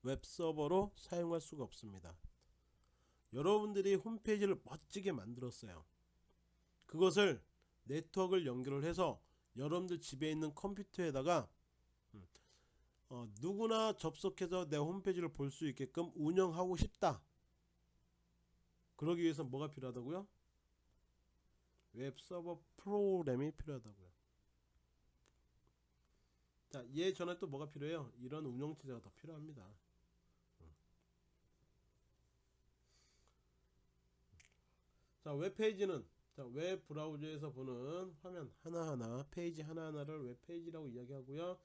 A: 웹 서버로 사용할 수가 없습니다. 여러분들이 홈페이지를 멋지게 만들었어요. 그것을 네트워크를 연결을 해서 여러분들 집에 있는 컴퓨터에다가 음, 어, 누구나 접속해서 내 홈페이지를 볼 수 있게끔 운영하고 싶다. 그러기 위해서 뭐가 필요하다고요? 웹 서버 프로그램이 필요하다고요. 자, 얘 전에 또 뭐가 필요해요? 이런 운영체제가 더 필요합니다. 자, 웹페이지는 자, 웹 브라우저에서 보는 화면 하나하나, 페이지 하나하나를 웹페이지라고 이야기하고요.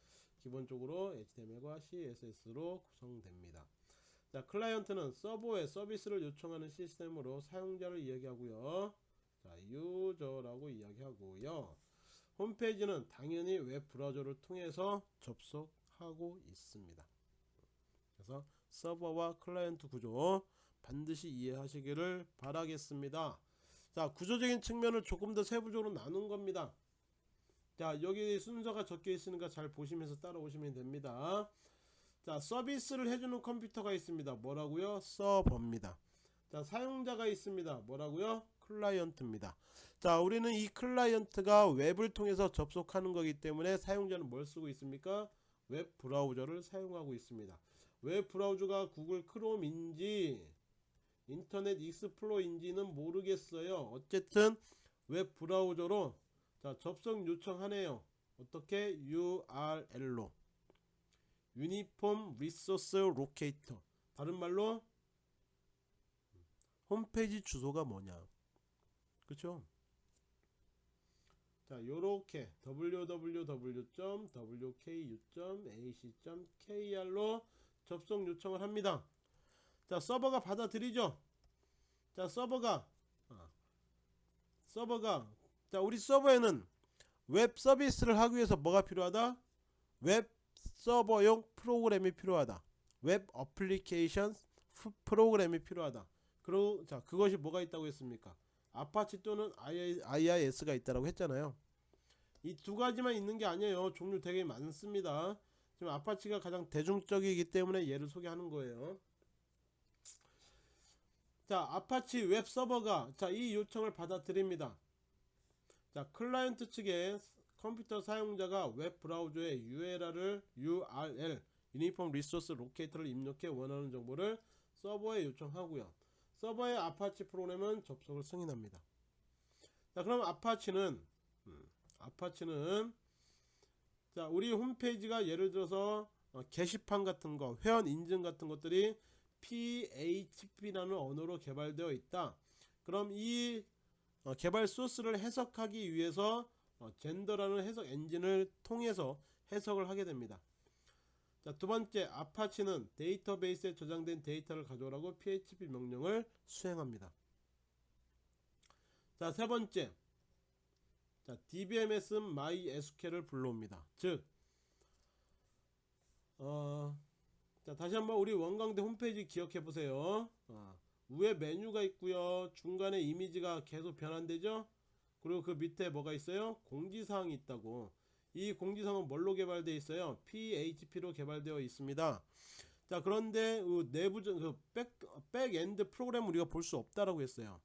A: 기본적으로 HTML과 CSS로 구성됩니다. 자, 클라이언트는 서버에 서비스를 요청하는 시스템으로 사용자를 이야기하고요. 자, 유저라고 이야기하고요. 홈페이지는 당연히 웹 브라우저를 통해서 접속하고 있습니다. 그래서 서버와 클라이언트 구조 반드시 이해하시기를 바라겠습니다. 자, 구조적인 측면을 조금 더 세부적으로 나눈 겁니다. 자, 여기 순서가 적혀 있으니까 잘 보시면서 따라오시면 됩니다. 자, 서비스를 해주는 컴퓨터가 있습니다. 뭐라고요? 서버입니다. 자, 사용자가 있습니다. 뭐라고요? 클라이언트입니다. 자, 우리는 이 클라이언트가 웹을 통해서 접속하는 거기 때문에 사용자는 뭘 쓰고 있습니까? 웹 브라우저를 사용하고 있습니다. 웹 브라우저가 Google Chrome인지 Internet Explorer인지는 모르겠어요. 어쨌든 웹 브라우저로 자, 접속 요청하네요. 어떻게? URL로. Uniform Resource Locator. 다른 말로 홈페이지 주소가 뭐냐? 그쵸? 자 요렇게 www.wku.ac.kr로 접속 요청을 합니다 자 서버가 받아들이죠? 자 서버가 아, 서버가 자 우리 서버에는 웹 서비스를 하기 위해서 뭐가 필요하다? 웹 서버용 프로그램이 필요하다. 웹 어플리케이션 프로그램이 필요하다. 그리고 자 그것이 뭐가 있다고 했습니까? 아파치 또는 IIS가 있다고 했잖아요. 이 두 가지만 있는 게 아니에요. 종류 되게 많습니다. 지금 Apache가 가장 대중적이기 때문에 얘를 소개하는 거예요 자 아파치 웹 서버가 자 이 요청을 받아들입니다. 자 클라이언트 측에 컴퓨터 사용자가 웹 브라우저에 URL을 URL Uniform Resource Locator를 입력해 원하는 정보를 서버에 요청하고요. 서버의 아파치 프로그램은 접속을 승인합니다. 자 그럼 Apache는 음, 아파치는 자 우리 홈페이지가 예를 들어서 어, 게시판 같은 거 회원 인증 같은 것들이 PHP라는 언어로 개발되어 있다 그럼 이 어, 개발 소스를 해석하기 위해서 어, 젠더라는 해석 엔진을 통해서 해석을 하게 됩니다 자, 두 번째 아파치는 데이터베이스에 저장된 데이터를 가져오라고 PHP 명령을 수행합니다. 자, 세 번째. 자, DBMS MySQL을 불러옵니다. 즉 어, 자, 다시 한번 우리 원광대 홈페이지 기억해 보세요. 어, 위에 메뉴가 있고요. 중간에 이미지가 계속 변환되죠? 그리고 그 밑에 뭐가 있어요? 공지사항이 있다고. 이 공지사항은 뭘로 개발되어 있어요? PHP로 개발되어 있습니다. 자 그런데 그 내부적 그 백, backend 프로그램 우리가 볼 수 없다라고 했어요.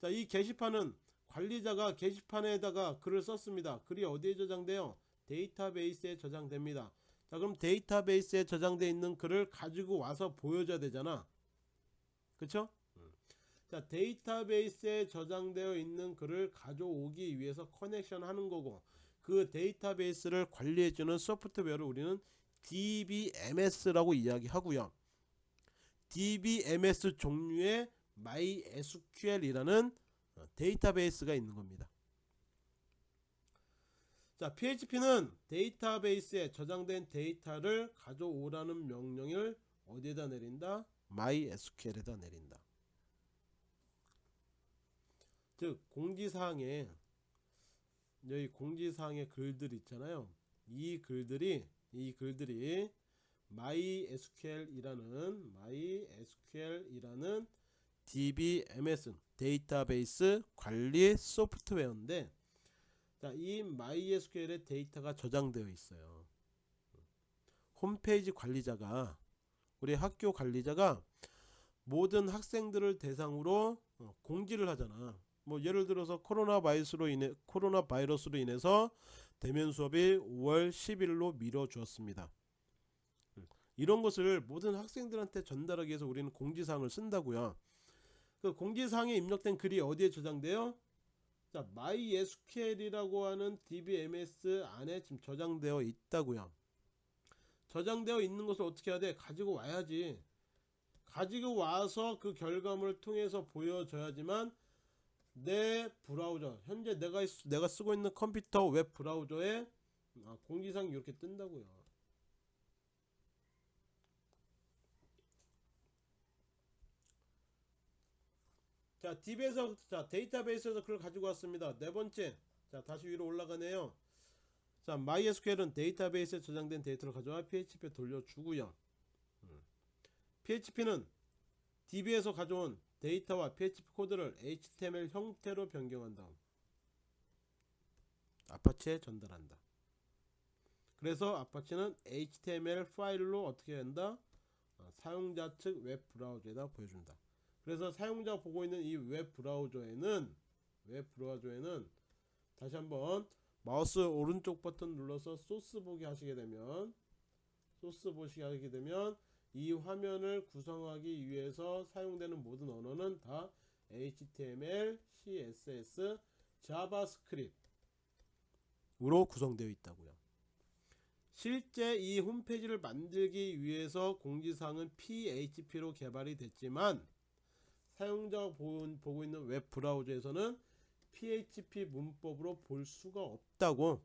A: 자 이 게시판은 관리자가 게시판에다가 글을 썼습니다. 글이 어디에 저장돼요? 데이터베이스에 저장됩니다. 자 그럼 데이터베이스에 저장되어 있는 글을 가지고 와서 보여줘야 되잖아. 그쵸? 자 데이터베이스에 저장되어 있는 글을 가져오기 위해서 connection 하는 거고 그 데이터베이스를 관리해주는 소프트웨어를 우리는 DBMS라고 이야기하고요. DBMS 종류의 MySQL이라는 데이터베이스가 있는 겁니다 자 PHP는 데이터베이스에 저장된 데이터를 가져오라는 명령을 어디에다 내린다? MySQL에다 내린다 즉 공지사항에 여기 공지사항의 글들 있잖아요 이 글들이 이 글들이 MySQL이라는 MySQL이라는 DBMS 데이터베이스 관리 소프트웨어인데 자, 이 MySQL의 데이터가 저장되어 있어요. 홈페이지 관리자가 우리 학교 관리자가 모든 학생들을 대상으로 어, 공지를 하잖아. 뭐 예를 들어서 코로나 바이러스로 인해 코로나 바이러스로 인해서 대면 수업이 5월 10일로 미뤄 주었습니다. 이런 것을 모든 학생들한테 전달하기 위해서 우리는 공지사항을 쓴다고요. 그 공지사항에 입력된 글이 어디에 저장돼요? 자, MySQL이라고 하는 DBMS 안에 지금 저장되어 있다고요. 저장되어 있는 것을 어떻게 해야 돼? 가지고 와야지. 가지고 와서 그 결과물을 통해서 보여줘야지만 내 브라우저 현재 내가 내가 쓰고 있는 컴퓨터 웹 브라우저에 아, 공지사항이 이렇게 뜬다고요. 자 DB에서 자 데이터베이스에서 그걸 가지고 왔습니다. 네 번째. 자 다시 위로 올라가네요. 자 MySQL은 데이터베이스에 저장된 데이터를 가져와 PHP에 돌려주고요. 음. PHP는 DB에서 가져온 데이터와 PHP 코드를 HTML 형태로 변경한 다음 Apache에 전달한다. 그래서 Apache는 HTML 파일로 어떻게 한다? 어, 사용자 측 웹 브라우저에다 보여준다 그래서 사용자 보고 있는 이 웹 브라우저에는 웹 브라우저에는 다시 한번 마우스 오른쪽 버튼 눌러서 소스 보기 하시게 되면 소스 보시게 하게 되면 이 화면을 구성하기 위해서 사용되는 모든 언어는 다 HTML, CSS, JavaScript로 구성되어 있다고요. 실제 이 홈페이지를 만들기 위해서 공지사항은 PHP로 개발이 됐지만 사용자가 보고 있는 웹 브라우저에서는 PHP 문법으로 볼 수가 없다고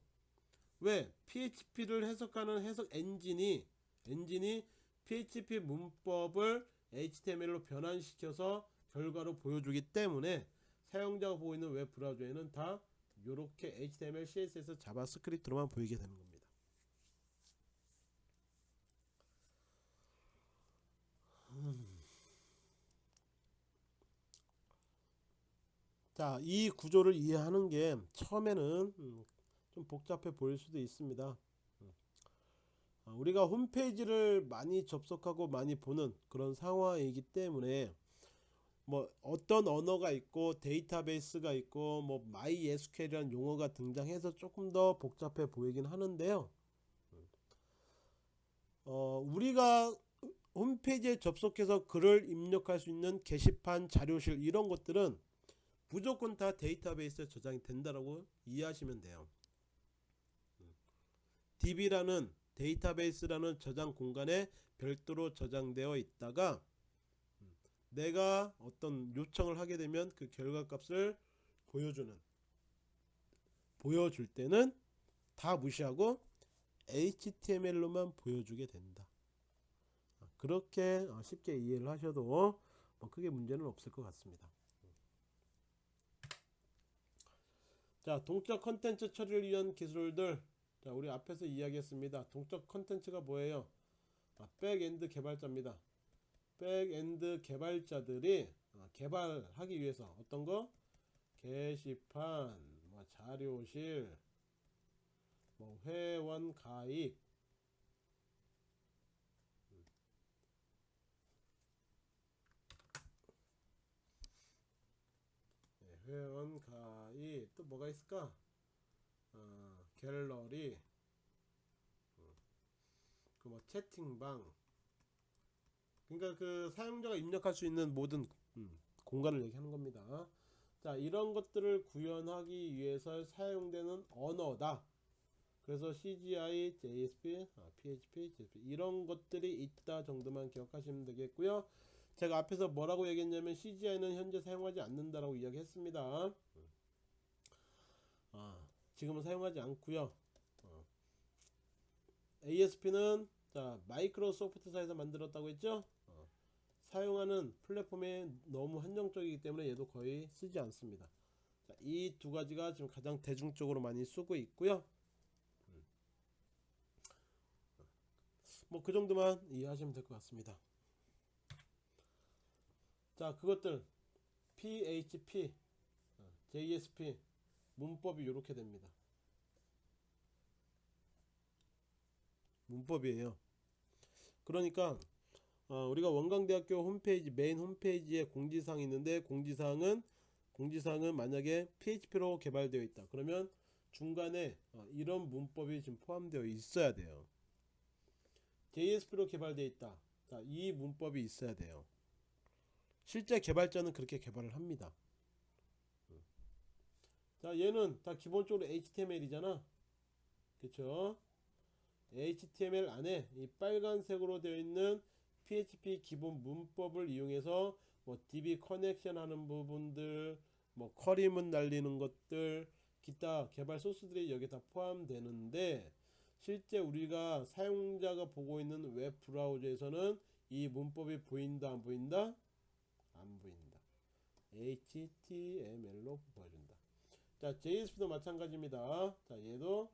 A: 왜 PHP를 해석하는 해석 엔진이 엔진이 PHP 문법을 HTML로 변환시켜서 결과로 보여주기 때문에 사용자가 보고 있는 웹 브라우저에는 다 이렇게 HTML, CSS, JavaScript로만 보이게 되는 겁니다. 자, 이 구조를 이해하는 게 처음에는 음, 좀 복잡해 보일 수도 있습니다. 음. 아, 우리가 홈페이지를 많이 접속하고 많이 보는 그런 상황이기 때문에 뭐 어떤 언어가 있고 데이터베이스가 있고 뭐 MySQL이라는 용어가 등장해서 조금 더 복잡해 보이긴 하는데요. 어, 우리가 홈페이지에 접속해서 글을 입력할 수 있는 게시판, 자료실 이런 것들은 무조건 다 데이터베이스에 저장이 된다라고 이해하시면 돼요. DB라는 데이터베이스라는 저장 공간에 별도로 저장되어 있다가 내가 어떤 요청을 하게 되면 그 결과값을 보여주는 보여줄 때는 다 무시하고 HTML로만 보여주게 된다. 그렇게 쉽게 이해를 하셔도 뭐 크게 문제는 없을 것 같습니다. 자 동적 컨텐츠 처리를 위한 기술들. 자 우리 앞에서 이야기했습니다. 동적 컨텐츠가 뭐예요? 아, 백엔드 개발자입니다. 백엔드 개발자들이 아, 개발하기 위해서 어떤 거? 게시판 뭐 자료실 뭐 회원 가입. 회원 가입 또 뭐가 있을까 어, 갤러리 어. 뭐 채팅방 그러니까 그 사용자가 입력할 수 있는 모든 음, 공간을 얘기하는 겁니다. 자 이런 것들을 구현하기 위해서 사용되는 언어다. 그래서 CGI, JSP, 아, PHP, JSP 이런 것들이 있다 정도만 기억하시면 되겠고요. 제가 앞에서 뭐라고 얘기했냐면 CGI는 현재 사용하지 않는다라고 이야기했습니다. 아, 지금은 사용하지 않고요. 어. ASP는 자 마이크로소프트사에서 만들었다고 했죠. 어. 사용하는 플랫폼이 너무 한정적이기 때문에 얘도 거의 쓰지 않습니다. 이 두 가지가 지금 가장 대중적으로 많이 쓰고 있고요. 뭐그 정도만 이해하시면 될 것 같습니다. 자 그것들 PHP, 어, JSP 문법이 이렇게 됩니다. 문법이에요. 그러니까 어, 우리가 원광대학교 홈페이지 메인 홈페이지에 공지사항이 있는데 공지사항은 공지사항은 만약에 PHP로 개발되어 있다. 그러면 중간에 어, 이런 문법이 지금 포함되어 있어야 돼요. JSP로 개발되어 있다. 자, 이 문법이 있어야 돼요. 실제 개발자는 그렇게 개발을 합니다. 자, 얘는 다 기본적으로 HTML이잖아. 그쵸? HTML 안에 이 빨간색으로 되어 있는 PHP 기본 문법을 이용해서 뭐 DB 커넥션 하는 부분들, 뭐 커리문 날리는 것들, 기타 개발 소스들이 여기 다 포함되는데 실제 우리가 사용자가 보고 있는 웹 브라우저에서는 이 문법이 보인다 안 보인다? 안 보인다. HTML로 보여준다. 자, JSP도 마찬가지입니다. 자, 얘도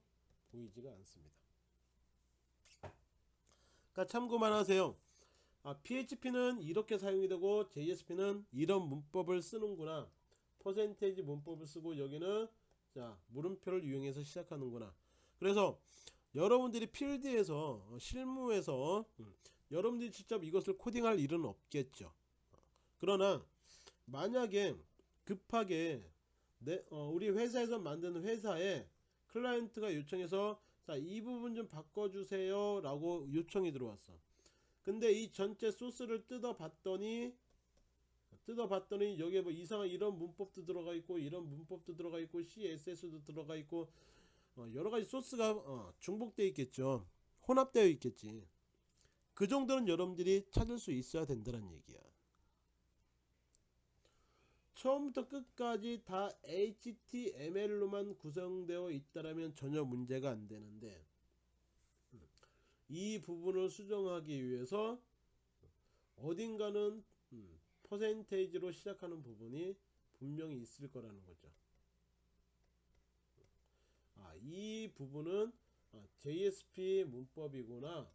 A: 보이지가 않습니다. 그러니까 참고만 하세요. 아, PHP는 이렇게 사용이 되고 JSP는 이런 문법을 쓰는구나. 퍼센테이지 문법을 쓰고 여기는 자, 물음표를 이용해서 시작하는구나. 그래서 여러분들이 필드에서 어, 실무에서 음, 여러분들이 직접 이것을 코딩할 일은 없겠죠. 그러나 만약에 급하게 내, 어, 우리 회사에서 만드는 회사에 클라이언트가 요청해서 자, 이 부분 좀 바꿔주세요 라고 요청이 들어왔어. 근데 이 전체 소스를 뜯어 봤더니 뜯어 봤더니 여기에 뭐 이상한 이런 문법도 들어가 있고 이런 문법도 들어가 있고 CSS도 들어가 있고 어, 여러 가지 소스가 어, 중복되어 있겠죠. 혼합되어 있겠지. 그 정도는 여러분들이 찾을 수 있어야 된다는 얘기야. 처음부터 끝까지 다 HTML로만 구성되어 있다라면 전혀 문제가 안 되는데 이 부분을 수정하기 위해서 어딘가는 음, 퍼센테이지로 시작하는 부분이 분명히 있을 거라는 거죠. 아, 이 부분은 아, JSP 문법이구나.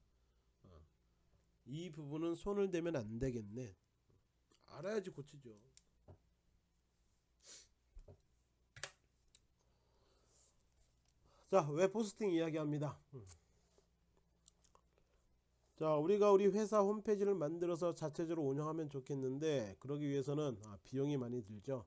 A: 아, 이 부분은 손을 대면 안 되겠네. 알아야지 고치죠. 자, 웹 호스팅 이야기합니다. 음. 자, 우리가 우리 회사 홈페이지를 만들어서 자체적으로 운영하면 좋겠는데 그러기 위해서는 아, 비용이 많이 들죠.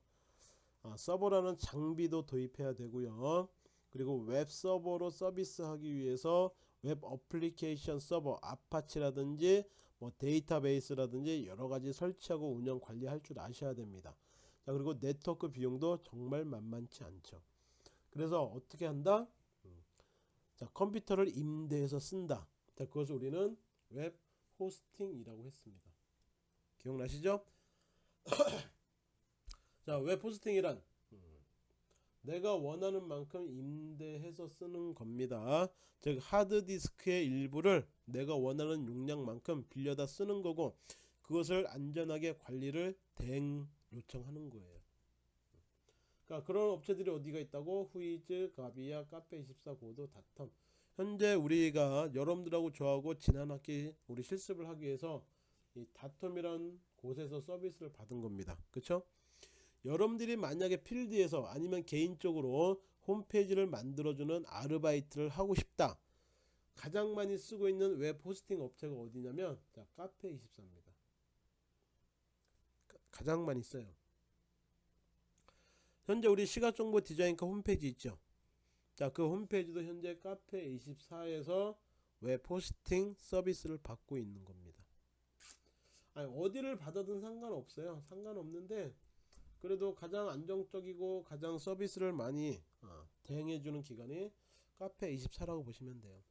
A: 아, 서버라는 장비도 도입해야 되고요. 그리고 웹 서버로 서비스하기 위해서 웹 어플리케이션 서버 Apache라든지 뭐 데이터베이스라든지 여러 가지 설치하고 운영 관리할 줄 아셔야 됩니다. 자, 그리고 네트워크 비용도 정말 만만치 않죠. 그래서 어떻게 한다? 자, 컴퓨터를 임대해서 쓴다. 자, 그것을 우리는 웹 호스팅이라고 했습니다. 기억나시죠? <coughs> 자, 웹 호스팅이란 음, 내가 원하는 만큼 임대해서 쓰는 겁니다. 즉 하드디스크의 일부를 내가 원하는 용량만큼 빌려다 쓰는 거고 그것을 안전하게 관리를 대행 요청하는 거예요. 그러니까 그런 업체들이 어디가 있다고 후이즈, 가비아, 카페24, 고도, 닷홈 현재 우리가 여러분들하고 저하고 지난 학기 우리 실습을 하기 위해서 이 닷홈이란 곳에서 서비스를 받은 겁니다. 그쵸? 여러분들이 만약에 필드에서 아니면 개인적으로 홈페이지를 만들어주는 아르바이트를 하고 싶다. 가장 많이 쓰고 있는 웹 호스팅 업체가 어디냐면 자 카페24입니다. 가장 많이 써요. 현재 우리 시각정보 디자인과 홈페이지 있죠. 자, 그 홈페이지도 현재 카페 24에서 웹 호스팅 서비스를 받고 있는 겁니다. 아니, 어디를 받아든 상관없어요. 상관없는데 그래도 가장 안정적이고 가장 서비스를 많이 어, 대행해주는 기관이 카페 24라고 보시면 돼요.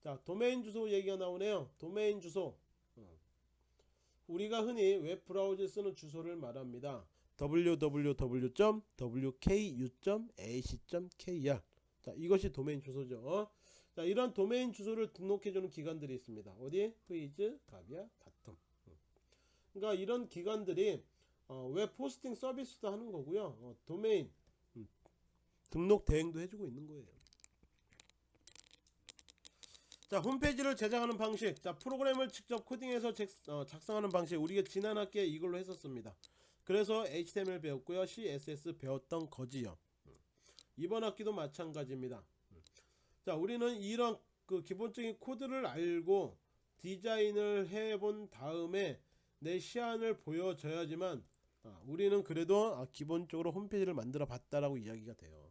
A: 자 도메인 주소 얘기가 나오네요. 도메인 주소 어. 우리가 흔히 웹 브라우저에 쓰는 주소를 말합니다. www.wku.ac.kr 자 이것이 도메인 주소죠. 자 이런 도메인 주소를 등록해주는 기관들이 있습니다. 어디? 후이즈, 가비아, 닷홈. 그러니까 이런 기관들이 어, 웹 호스팅 서비스도 하는 거고요. 어, 도메인 음, 등록 대행도 해주고 있는 거예요. 자 홈페이지를 제작하는 방식 자 프로그램을 직접 코딩해서 잭, 어, 작성하는 방식 우리가 지난 학기에 이걸로 했었습니다 그래서 HTML 배웠고요 CSS 배웠던 거지요 음. 이번 학기도 마찬가지입니다 음. 자 우리는 이런 그 기본적인 코드를 알고 디자인을 해본 다음에 내 시안을 보여줘야지만 아, 우리는 그래도 아, 기본적으로 홈페이지를 만들어 봤다라고 이야기가 돼요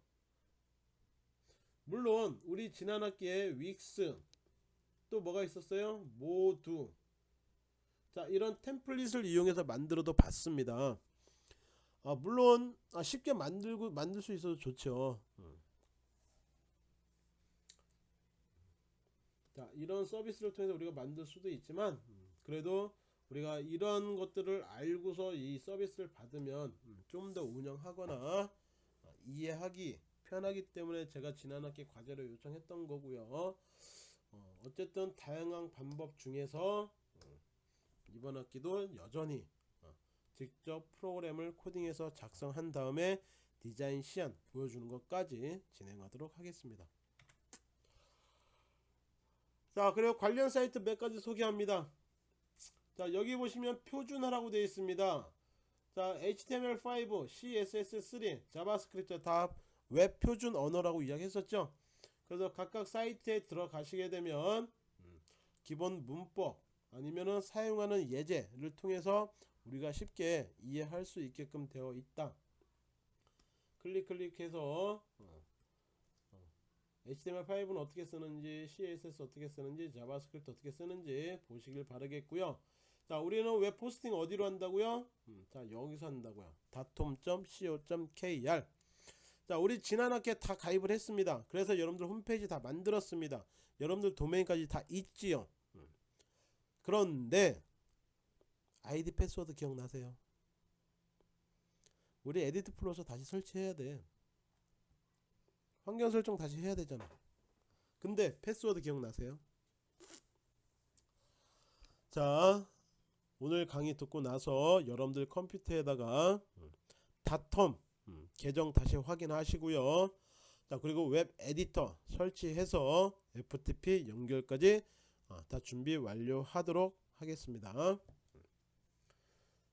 A: 물론 우리 지난 학기에 윅스 또 뭐가 있었어요? 모두 자 이런 템플릿을 이용해서 만들어도 봤습니다 아, 물론 아, 쉽게 만들고 만들 수 있어도 좋죠 음. 자 이런 서비스를 통해서 우리가 만들 수도 있지만 음, 그래도 우리가 이런 것들을 알고서 이 서비스를 받으면 음, 좀더 운영하거나 어, 이해하기 편하기 때문에 제가 지난 학기 과제로 요청했던 거고요 어, 어쨌든 다양한 방법 중에서 어, 이번 학기도 여전히 어, 직접 프로그램을 코딩해서 작성한 다음에 디자인 시안 보여주는 것까지 진행하도록 하겠습니다. 자 그리고 관련 사이트 몇 가지 소개합니다. 자 여기 보시면 표준화라고 되어 있습니다. 자 HTML5, CSS3, JavaScript 다 웹 표준 언어라고 이야기했었죠. 그래서 각각 사이트에 들어가시게 되면 음, 기본 문법 아니면은 사용하는 예제를 통해서 우리가 쉽게 이해할 수 있게끔 되어 있다. 클릭 클릭해서 어, 어, HTML5는 어떻게 쓰는지 CSS 어떻게 쓰는지 JavaScript 어떻게 쓰는지 보시길 바라겠고요. 자 우리는 웹 호스팅 어디로 한다고요? 음, 자 여기서 한다고요. dothome.co.kr 자 우리 지난 학기에 다 가입을 했습니다. 그래서 여러분들 홈페이지 다 만들었습니다. 여러분들 도메인까지 다 있지요. 음. 그런데 아이디 패스워드 기억나세요? 우리 EditPlus 다시 설치해야 돼. 환경 설정 다시 해야 되잖아. 근데 패스워드 기억나세요? 자 오늘 강의 듣고 나서 여러분들 컴퓨터에다가 닷홈 음, 계정 다시 확인하시고요. 자 그리고 웹 에디터 설치해서 FTP 연결까지 어, 다 준비 완료하도록 하겠습니다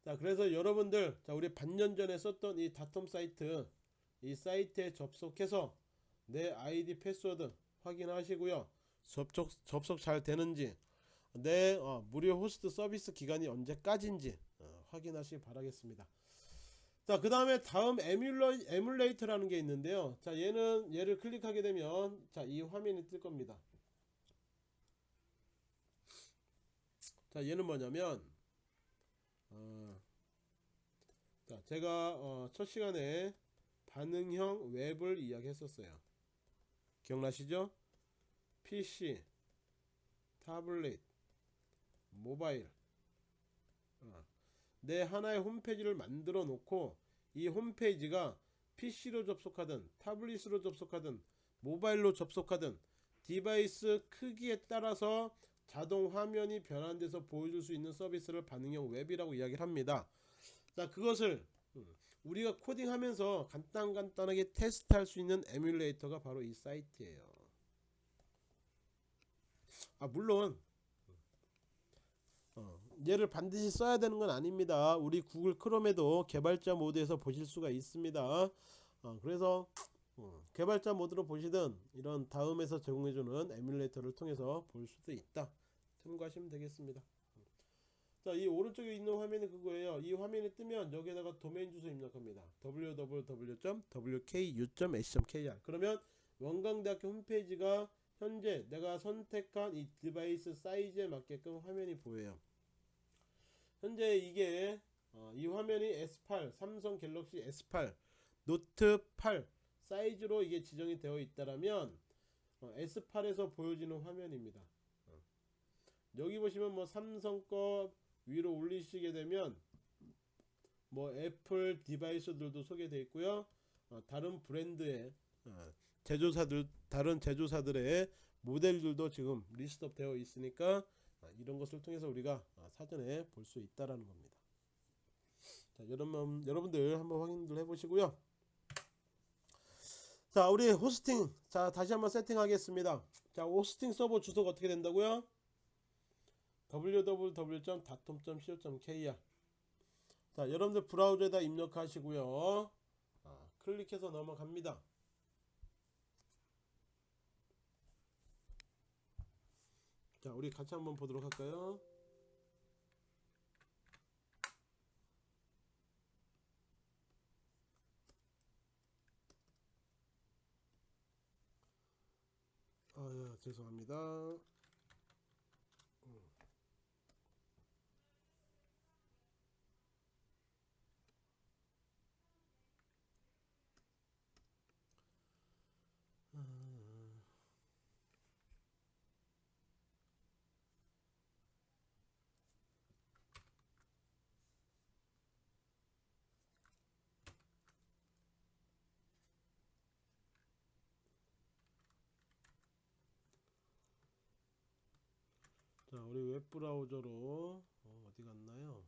A: 자 그래서 여러분들 자 우리 반년 전에 썼던 이 닷홈 사이트 이 사이트에 접속해서 내 아이디 패스워드 확인하시고요 접속, 접속 잘 되는지 내 어, 무료 호스팅 서비스 기간이 언제까지인지 어, 확인하시기 바라겠습니다 자, 그 다음에 다음 에뮬러, 에뮬레이터라는 게 있는데요. 자, 얘는, 얘를 클릭하게 되면, 자, 이 화면이 뜰 겁니다. 자, 얘는 뭐냐면, 어, 자, 제가, 어, 첫 시간에 반응형 웹을 이야기했었어요. 기억나시죠? PC, 타블릿, 모바일, 어. 내 하나의 홈페이지를 만들어 놓고 이 홈페이지가 PC로 접속하든 타블릿으로 접속하든 모바일로 접속하든 device 크기에 따라서 자동 화면이 변환돼서 보여줄 수 있는 서비스를 반응형 웹이라고 이야기를 합니다 자 그것을 음, 우리가 코딩하면서 간단간단하게 테스트할 수 있는 에뮬레이터가 바로 이 사이트예요. 아 물론 어, 얘를 반드시 써야 되는 건 아닙니다. 우리 구글 크롬에도 개발자 모드에서 보실 수가 있습니다. 어, 그래서 어, 개발자 모드로 보시든 이런 다음에서 제공해주는 에뮬레이터를 통해서 볼 수도 있다. 참고하시면 되겠습니다 자 이 오른쪽에 있는 화면이 그거예요 이 화면이 뜨면 여기에다가 도메인 주소 입력합니다 www.wku.ac.kr 그러면 원광대학교 홈페이지가 현재 내가 선택한 이 device 사이즈에 맞게끔 화면이 보여요. 현재 이게 어, 이 화면이 S8 삼성 갤럭시 S8 노트 8 사이즈로 이게 지정이 되어 있다라면 어, S8에서 보여지는 화면입니다. 어. 여기 보시면 뭐 삼성 거 위로 올리시게 되면 뭐 애플 device들도 소개되어 있고요. 어, 다른 브랜드의 어, 제조사들 다른 제조사들의 모델들도 지금 list up 되어 있으니까 아, 이런 것을 통해서 우리가 아, 사전에 볼 수 있다라는 겁니다. 자, 여러분 여러분들 한번 확인들 해보시고요. 자, 우리 호스팅 자 다시 한번 세팅하겠습니다. 자, 호스팅 서버 주소가 어떻게 된다고요? www.datom.co.kr 자, 여러분들 브라우저에다 입력하시고요. 아, 클릭해서 넘어갑니다. 자, 우리 같이 한번 보도록 할까요? 아, 예, 죄송합니다. 자, 우리 웹브라우저로 어, 어디 갔나요?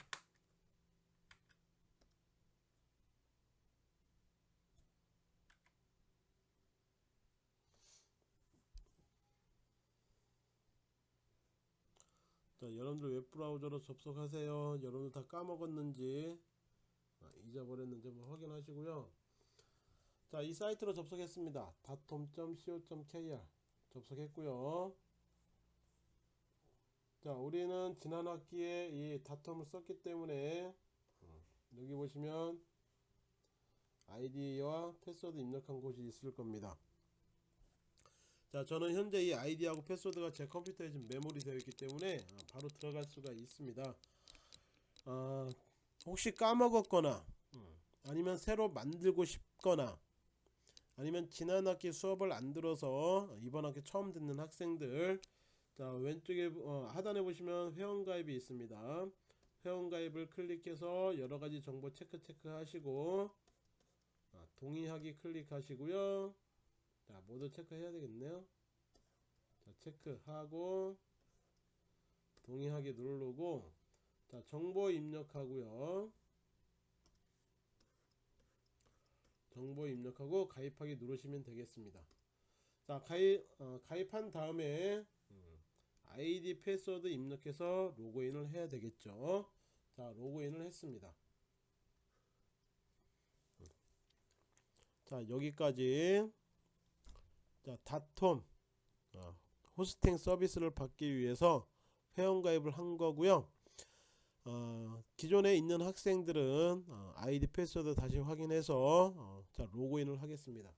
A: 자, 여러분들 웹브라우저로 접속하세요. 여러분들 다 까먹었는지 아, 잊어버렸는지 한번 확인하시고요. 자, 이 사이트로 접속했습니다. datom.co.kr 접속했고요. 자, 우리는 지난 학기에 이 다텀을 썼기 때문에 어, 여기 보시면 아이디와 패스워드 입력한 곳이 있을 겁니다. 자, 저는 현재 이 아이디하고 패스워드가 제 컴퓨터에 지금 메모리 되어 있기 때문에 어, 바로 들어갈 수가 있습니다. 어, 혹시 까먹었거나 음, 아니면 새로 만들고 싶거나 아니면 지난 학기 수업을 안 들어서 이번 학기 처음 듣는 학생들 자 왼쪽에 어, 하단에 보시면 회원가입이 있습니다. 회원가입을 클릭해서 여러가지 정보 체크 체크 하시고 아, 동의하기 클릭하시고요. 자 모두 체크해야 되겠네요. 자 체크하고 동의하기 누르고 자 정보 입력하고요. 정보 입력하고 가입하기 누르시면 되겠습니다. 자 가입 어, 가입한 다음에 아이디 패스워드 입력해서 로그인을 해야 되겠죠? 자 로그인을 했습니다. 자 여기까지. 자 닷홈 어, 호스팅 서비스를 받기 위해서 회원가입을 한 거고요. 어, 기존에 있는 학생들은 어, 아이디 패스워드 다시 확인해서 어, 자 로그인을 하겠습니다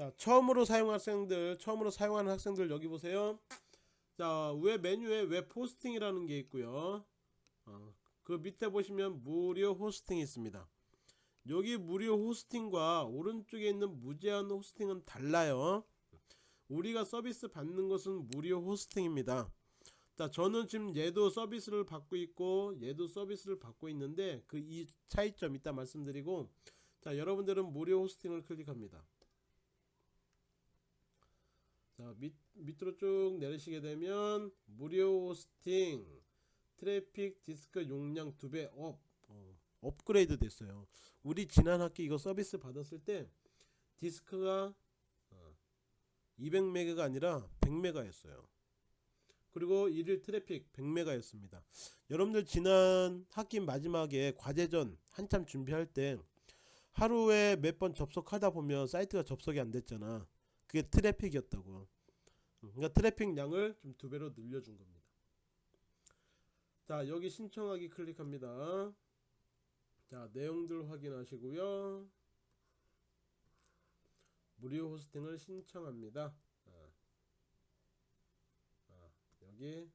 A: 자 처음으로 사용 학생들 처음으로 사용하는 학생들 여기 보세요. 자 위 메뉴에 웹 호스팅이라는 게 있고요. 어, 그 밑에 보시면 무료 호스팅이 있습니다. 여기 무료 호스팅과 오른쪽에 있는 무제한 호스팅은 달라요. 우리가 서비스 받는 것은 무료 호스팅입니다. 자 저는 지금 얘도 서비스를 받고 있고 얘도 서비스를 받고 있는데 그 이 차이점 이따 말씀드리고 자 여러분들은 무료 호스팅을 클릭합니다 자 밑, 밑으로 쭉 내리시게 되면 무료 호스팅 트래픽 디스크 용량 2배 up 어, 업그레이드 됐어요. 우리 지난 학기 이거 서비스 받았을 때 디스크가 어, 200메가가 아니라 100메가였어요. 그리고 일일 트래픽 100메가였습니다. 여러분들 지난 학기 마지막에 과제전 한참 준비할 때 하루에 몇 번 접속하다 보면 사이트가 접속이 안 됐잖아 그게 트래픽이었다고. 그러니까 트래픽 양을 좀 두 배로 늘려준 겁니다. 자 여기 신청하기 클릭합니다. 자 내용들 확인하시고요. 무료 호스팅을 신청합니다. 어. 어, 여기.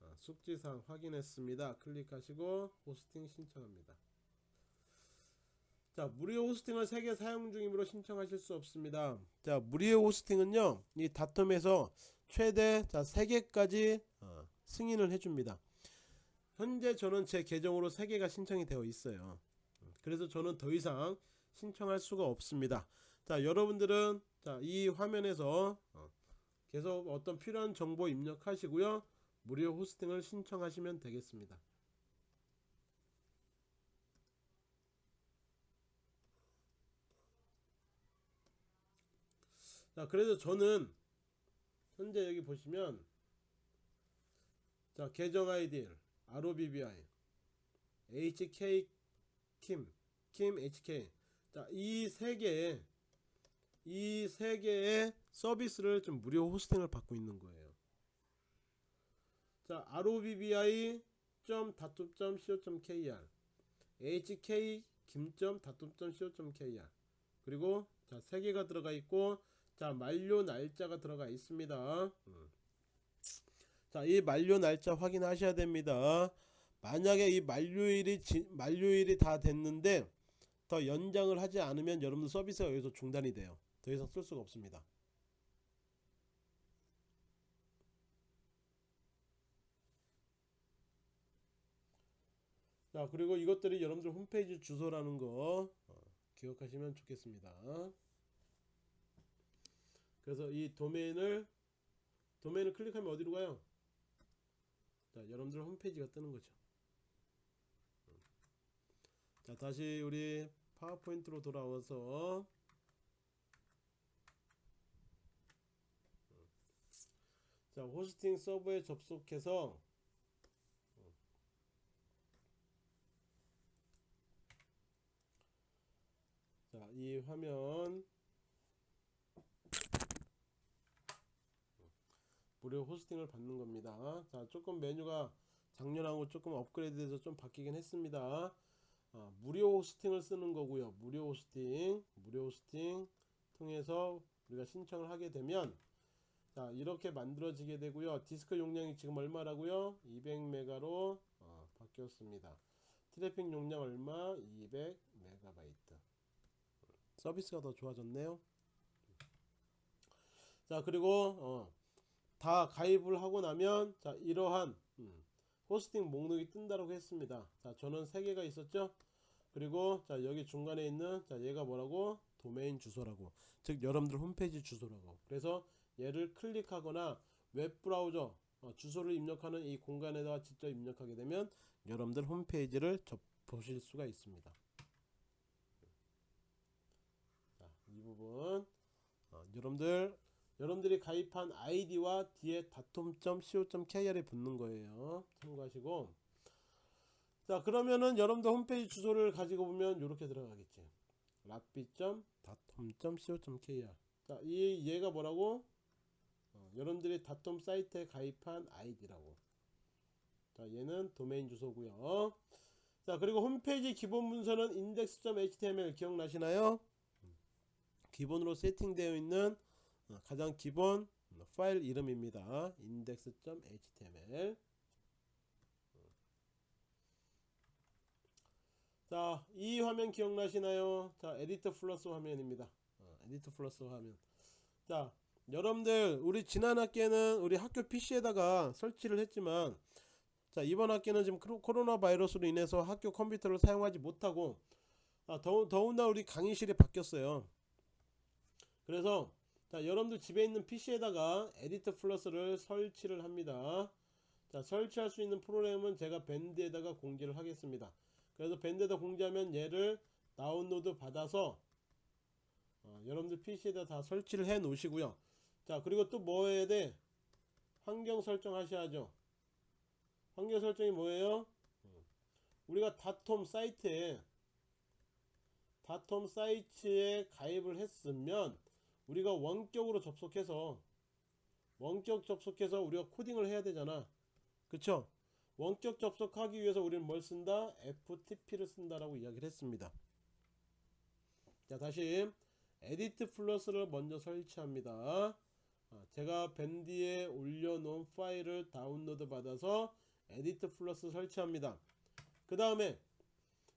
A: 어, 숙지사항 확인했습니다. 클릭하시고 호스팅 신청합니다 자 무료 호스팅을 3개 사용 중이므로 신청하실 수 없습니다. 자 무료 호스팅은요 이 다텀에서 최대 자 3개까지 어, 승인을 해줍니다. 현재 저는 제 계정으로 3개가 신청이 되어 있어요. 그래서 저는 더 이상 신청할 수가 없습니다. 자 여러분들은 자 이 화면에서 어, 계속 어떤 필요한 정보 입력하시고요 무료 호스팅을 신청하시면 되겠습니다 자 그래서 저는 현재 여기 보시면 자 계정 아이디 ROBBI HK 킴, 킴 HK 자이 세 개의 이 세 개의 서비스를 좀 무료 호스팅을 받고 있는 거예요. 자 robbi.datum.co.kr hk 김.datum.co.kr 그리고 자 세 개가 들어가 있고 자 만료 날짜가 들어가 있습니다. 음. 자이 만료 날짜 확인하셔야 됩니다. 만약에 이 만료일이 지, 만료일이 다 됐는데 더 연장을 하지 않으면 여러분들 서비스가 여기서 중단이 돼요. 더 이상 쓸 수가 없습니다. 자 그리고 이것들이 여러분들 홈페이지 주소라는 거 어, 기억하시면 좋겠습니다. 그래서 이 도메인을 도메인을 클릭하면 어디로 가요? 자 여러분들 홈페이지가 뜨는 거죠. 자 다시 우리 파워포인트로 돌아와서 자 호스팅 서버에 접속해서 자 이 화면 무료 호스팅을 받는 겁니다. 자 조금 메뉴가 작년하고 조금 업그레이드돼서 좀 바뀌긴 했습니다. 어, 무료 호스팅을 쓰는 거고요. 무료 호스팅 무료 호스팅 통해서 우리가 신청을 하게 되면 자 이렇게 만들어지게 되고요. 디스크 용량이 지금 얼마라고요? 200메가로 어, 바뀌었습니다. 트래픽 용량 얼마? 200메가바이트. 서비스가 더 좋아졌네요. 자 그리고 어, 다 가입을 하고 나면 자 이러한 음, 호스팅 목록이 뜬다고 했습니다. 자 저는 3개가 있었죠? 그리고 자 여기 중간에 있는 자 얘가 뭐라고? 도메인 주소라고. 즉 여러분들 홈페이지 주소라고. 그래서 얘를 클릭하거나 웹브라우저 어, 주소를 입력하는 이 공간에다가 직접 입력하게 되면 여러분들 홈페이지를 접, 보실 수가 있습니다. 자, 이 부분 어, 여러분들 여러분들이 가입한 아이디와 뒤에 datum.co.kr에 붙는 거예요. 참고하시고. 자 그러면은 여러분들 홈페이지 주소를 가지고 보면 이렇게 들어가겠지. 락비.datum.co.kr 자이 얘가 뭐라고? 어, 여러분들이 다톰 사이트에 가입한 아이디라고. 자 얘는 도메인 주소고요. 자 그리고 홈페이지 기본 문서는 index.html 기억나시나요? 기본으로 세팅되어 있는 어, 가장 기본 파일 이름입니다 index.html 자, 이 화면 기억나시나요? 자, 에디터 플러스 화면입니다. 어, 에디터 플러스 화면. 자, 여러분들 우리 지난 학기에는 우리 학교 PC에다가 설치를 했지만 자, 이번 학기는 지금 코로나 바이러스로 인해서 학교 컴퓨터를 사용하지 못하고 아, 더운 더군다나 우리 강의실이 바뀌었어요. 그래서 자, 여러분들 집에 있는 PC에다가 에디터 플러스를 설치를 합니다. 자, 설치할 수 있는 프로그램은 제가 밴드에다가 공지를 하겠습니다. 그래서 밴드에다 공지하면 얘를 다운로드 받아서 어, 여러분들 PC에다 다 설치를 해 놓으시고요. 자, 그리고 또 뭐 해야 돼? 환경 설정 하셔야죠. 환경 설정이 뭐예요? 우리가 다톰 사이트에 다톰 사이트에 가입을 했으면 우리가 원격으로 접속해서 원격 접속해서 우리가 코딩을 해야 되잖아. 그쵸? 원격 접속하기 위해서 우리는 뭘 쓴다? FTP를 쓴다라고 이야기를 했습니다. 자 다시 EditPlus를 먼저 설치합니다. 아, 제가 밴드에 올려놓은 파일을 다운로드 받아서 EditPlus 설치합니다. 그 다음에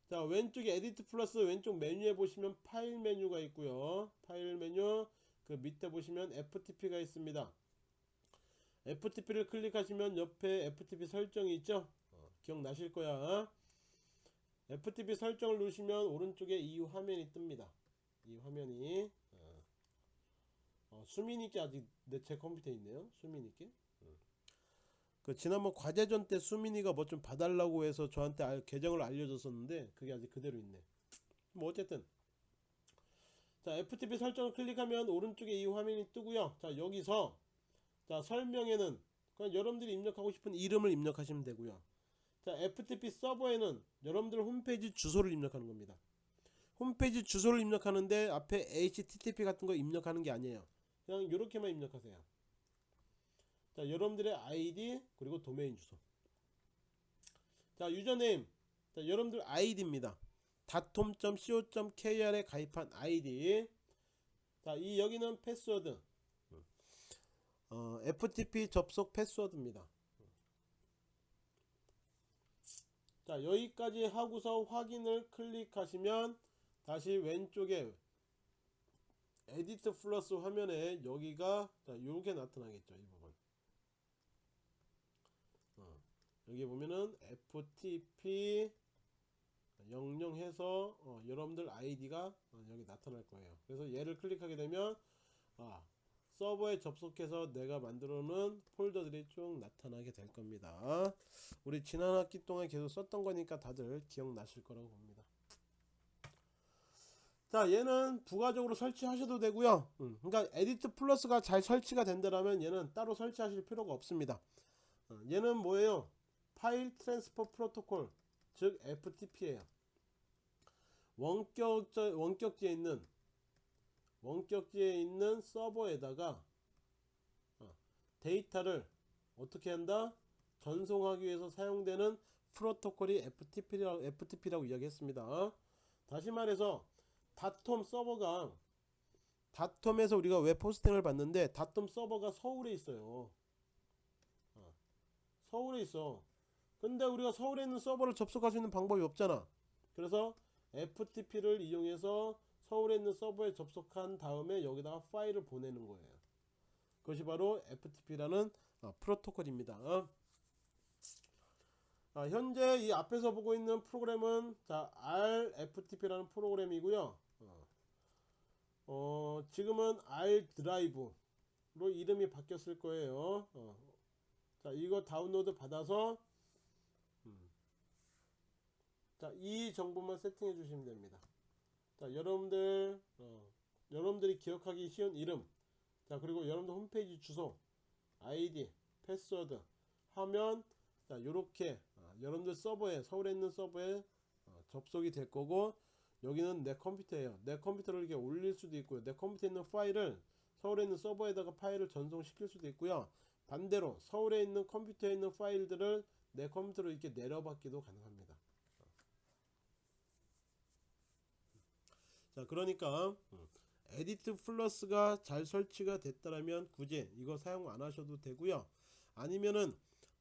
A: 자 왼쪽에 EditPlus 왼쪽 메뉴에 보시면 파일 메뉴가 있고요. 파일 메뉴 그 밑에 보시면 FTP가 있습니다. FTP를 클릭하시면 옆에 FTP 설정이 있죠. 어, 기억나실 거야. FTP 설정을 누르시면 오른쪽에 이 화면이 뜹니다. 이 화면이 어, 어, 수민이께 아직 내 제 컴퓨터에 있네요. 수민이께. 음. 그 지난번 과제전 때 수민이가 뭐 좀 봐달라고 해서 저한테 알, 계정을 알려줬었는데 그게 아직 그대로 있네. 뭐 어쨌든 자 FTP 설정을 클릭하면 오른쪽에 이 화면이 뜨고요. 자 여기서 자 설명에는 그냥 여러분들이 입력하고 싶은 이름을 입력하시면 되고요. 자 FTP 서버에는 여러분들 홈페이지 주소를 입력하는 겁니다. 홈페이지 주소를 입력하는데 앞에 HTTP 같은 거 입력하는 게 아니에요. 그냥 이렇게만 입력하세요. 자 여러분들의 아이디 그리고 도메인 주소. 자 유저네임 자 여러분들 아이디입니다. datom.co.kr에 가입한 아이디. 자 이 여기는 패스워드. 어, FTP 접속 패스워드입니다. 자 여기까지 하고서 확인을 클릭하시면 다시 왼쪽에 EditPlus 화면에 여기가 자 요게 나타나겠죠 이 부분 어, 여기 보면은 FTP 영영 해서 어, 여러분들 아이디가 어, 여기 나타날 거예요. 그래서 얘를 클릭하게 되면 아 서버에 접속해서 내가 만들어 놓은 폴더들이 쭉 나타나게 될 겁니다. 우리 지난 학기 동안 계속 썼던 거니까 다들 기억나실 거라고 봅니다. 자 얘는 부가적으로 설치하셔도 되고요. 음, 그러니까 EditPlus가 잘 설치가 된다면 얘는 따로 설치하실 필요가 없습니다. 어, 얘는 뭐예요 File Transfer Protocol 즉 FTP예요. 원격 원격지에 있는 원격지에 있는 서버에다가 어, 데이터를 어떻게 한다? 전송하기 위해서 사용되는 프로토콜이 FTP라고, FTP라고 이야기했습니다. 다시 말해서 닷홈 서버가 닷홈에서 우리가 웹 호스팅을 받는데 닷홈 서버가 서울에 있어요. 어, 서울에 있어 근데 우리가 서울에 있는 서버를 접속할 수 있는 방법이 없잖아 그래서 FTP를 이용해서 서울에 있는 서버에 접속한 다음에 여기다가 파일을 보내는 거예요 그것이 바로 FTP라는 어, 프로토콜입니다 어? 아, 현재 이 앞에서 보고 있는 프로그램은 자 RFTP라는 프로그램이고요 어, 어, 지금은 R 드라이브로 이름이 바뀌었을 거예요 어. 자 이거 다운로드 받아서 음. 자 이 정보만 세팅해 주시면 됩니다. 자 여러분들 어, 여러분들이 기억하기 쉬운 이름. 자 그리고 여러분들 홈페이지 주소 아이디 패스워드 하면 자 요렇게 어, 여러분들 서버에 서울에 있는 서버에 어, 접속이 될 거고 여기는 내 컴퓨터예요. 내 컴퓨터를 이렇게 올릴 수도 있고요. 내 컴퓨터에 있는 파일을 서울에 있는 서버에다가 파일을 전송시킬 수도 있고요. 반대로 서울에 있는 컴퓨터에 있는 파일들을 내 컴퓨터로 이렇게 내려받기도 가능합니다 자 그러니까 음, EditPlus가 잘 설치가 됐다면 굳이 이거 사용 안 하셔도 되고요. 아니면은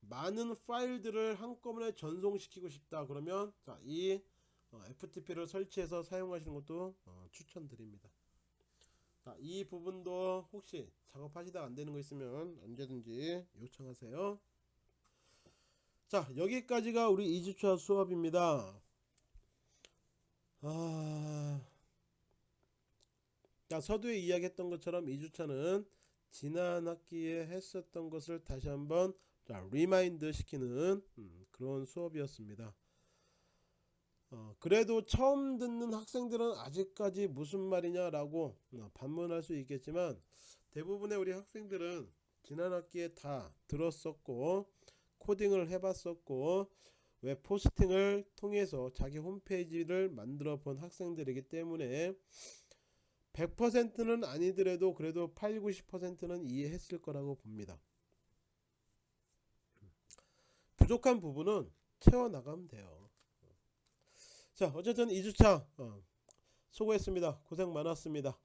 A: 많은 파일들을 한꺼번에 전송시키고 싶다 그러면 자 이 어, FTP를 설치해서 사용하시는 것도 어, 추천드립니다. 자, 이 부분도 혹시 작업하시다 안되는 거 있으면 언제든지 요청하세요. 자 여기까지가 우리 2주차 수업입니다. 아... 자 서두에 이야기했던 것처럼 2주차는 지난 학기에 했었던 것을 다시 한번 자 remind 시키는 음, 그런 수업이었습니다. 어, 그래도 처음 듣는 학생들은 아직까지 무슨 말이냐 라고 어, 반문할 수 있겠지만 대부분의 우리 학생들은 지난 학기에 다 들었었고 코딩을 해봤었고 웹 포스팅을 통해서 자기 홈페이지를 만들어 본 학생들이기 때문에 100%는 아니더라도 그래도 8, 90%는 이해했을 거라고 봅니다 부족한 부분은 채워 나가면 돼요. 자 어쨌든 2주차 어, 수고했습니다. 고생 많았습니다.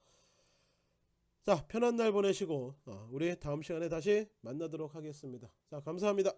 A: 자 편한 날 보내시고 어, 우리 다음 시간에 다시 만나도록 하겠습니다. 자 감사합니다.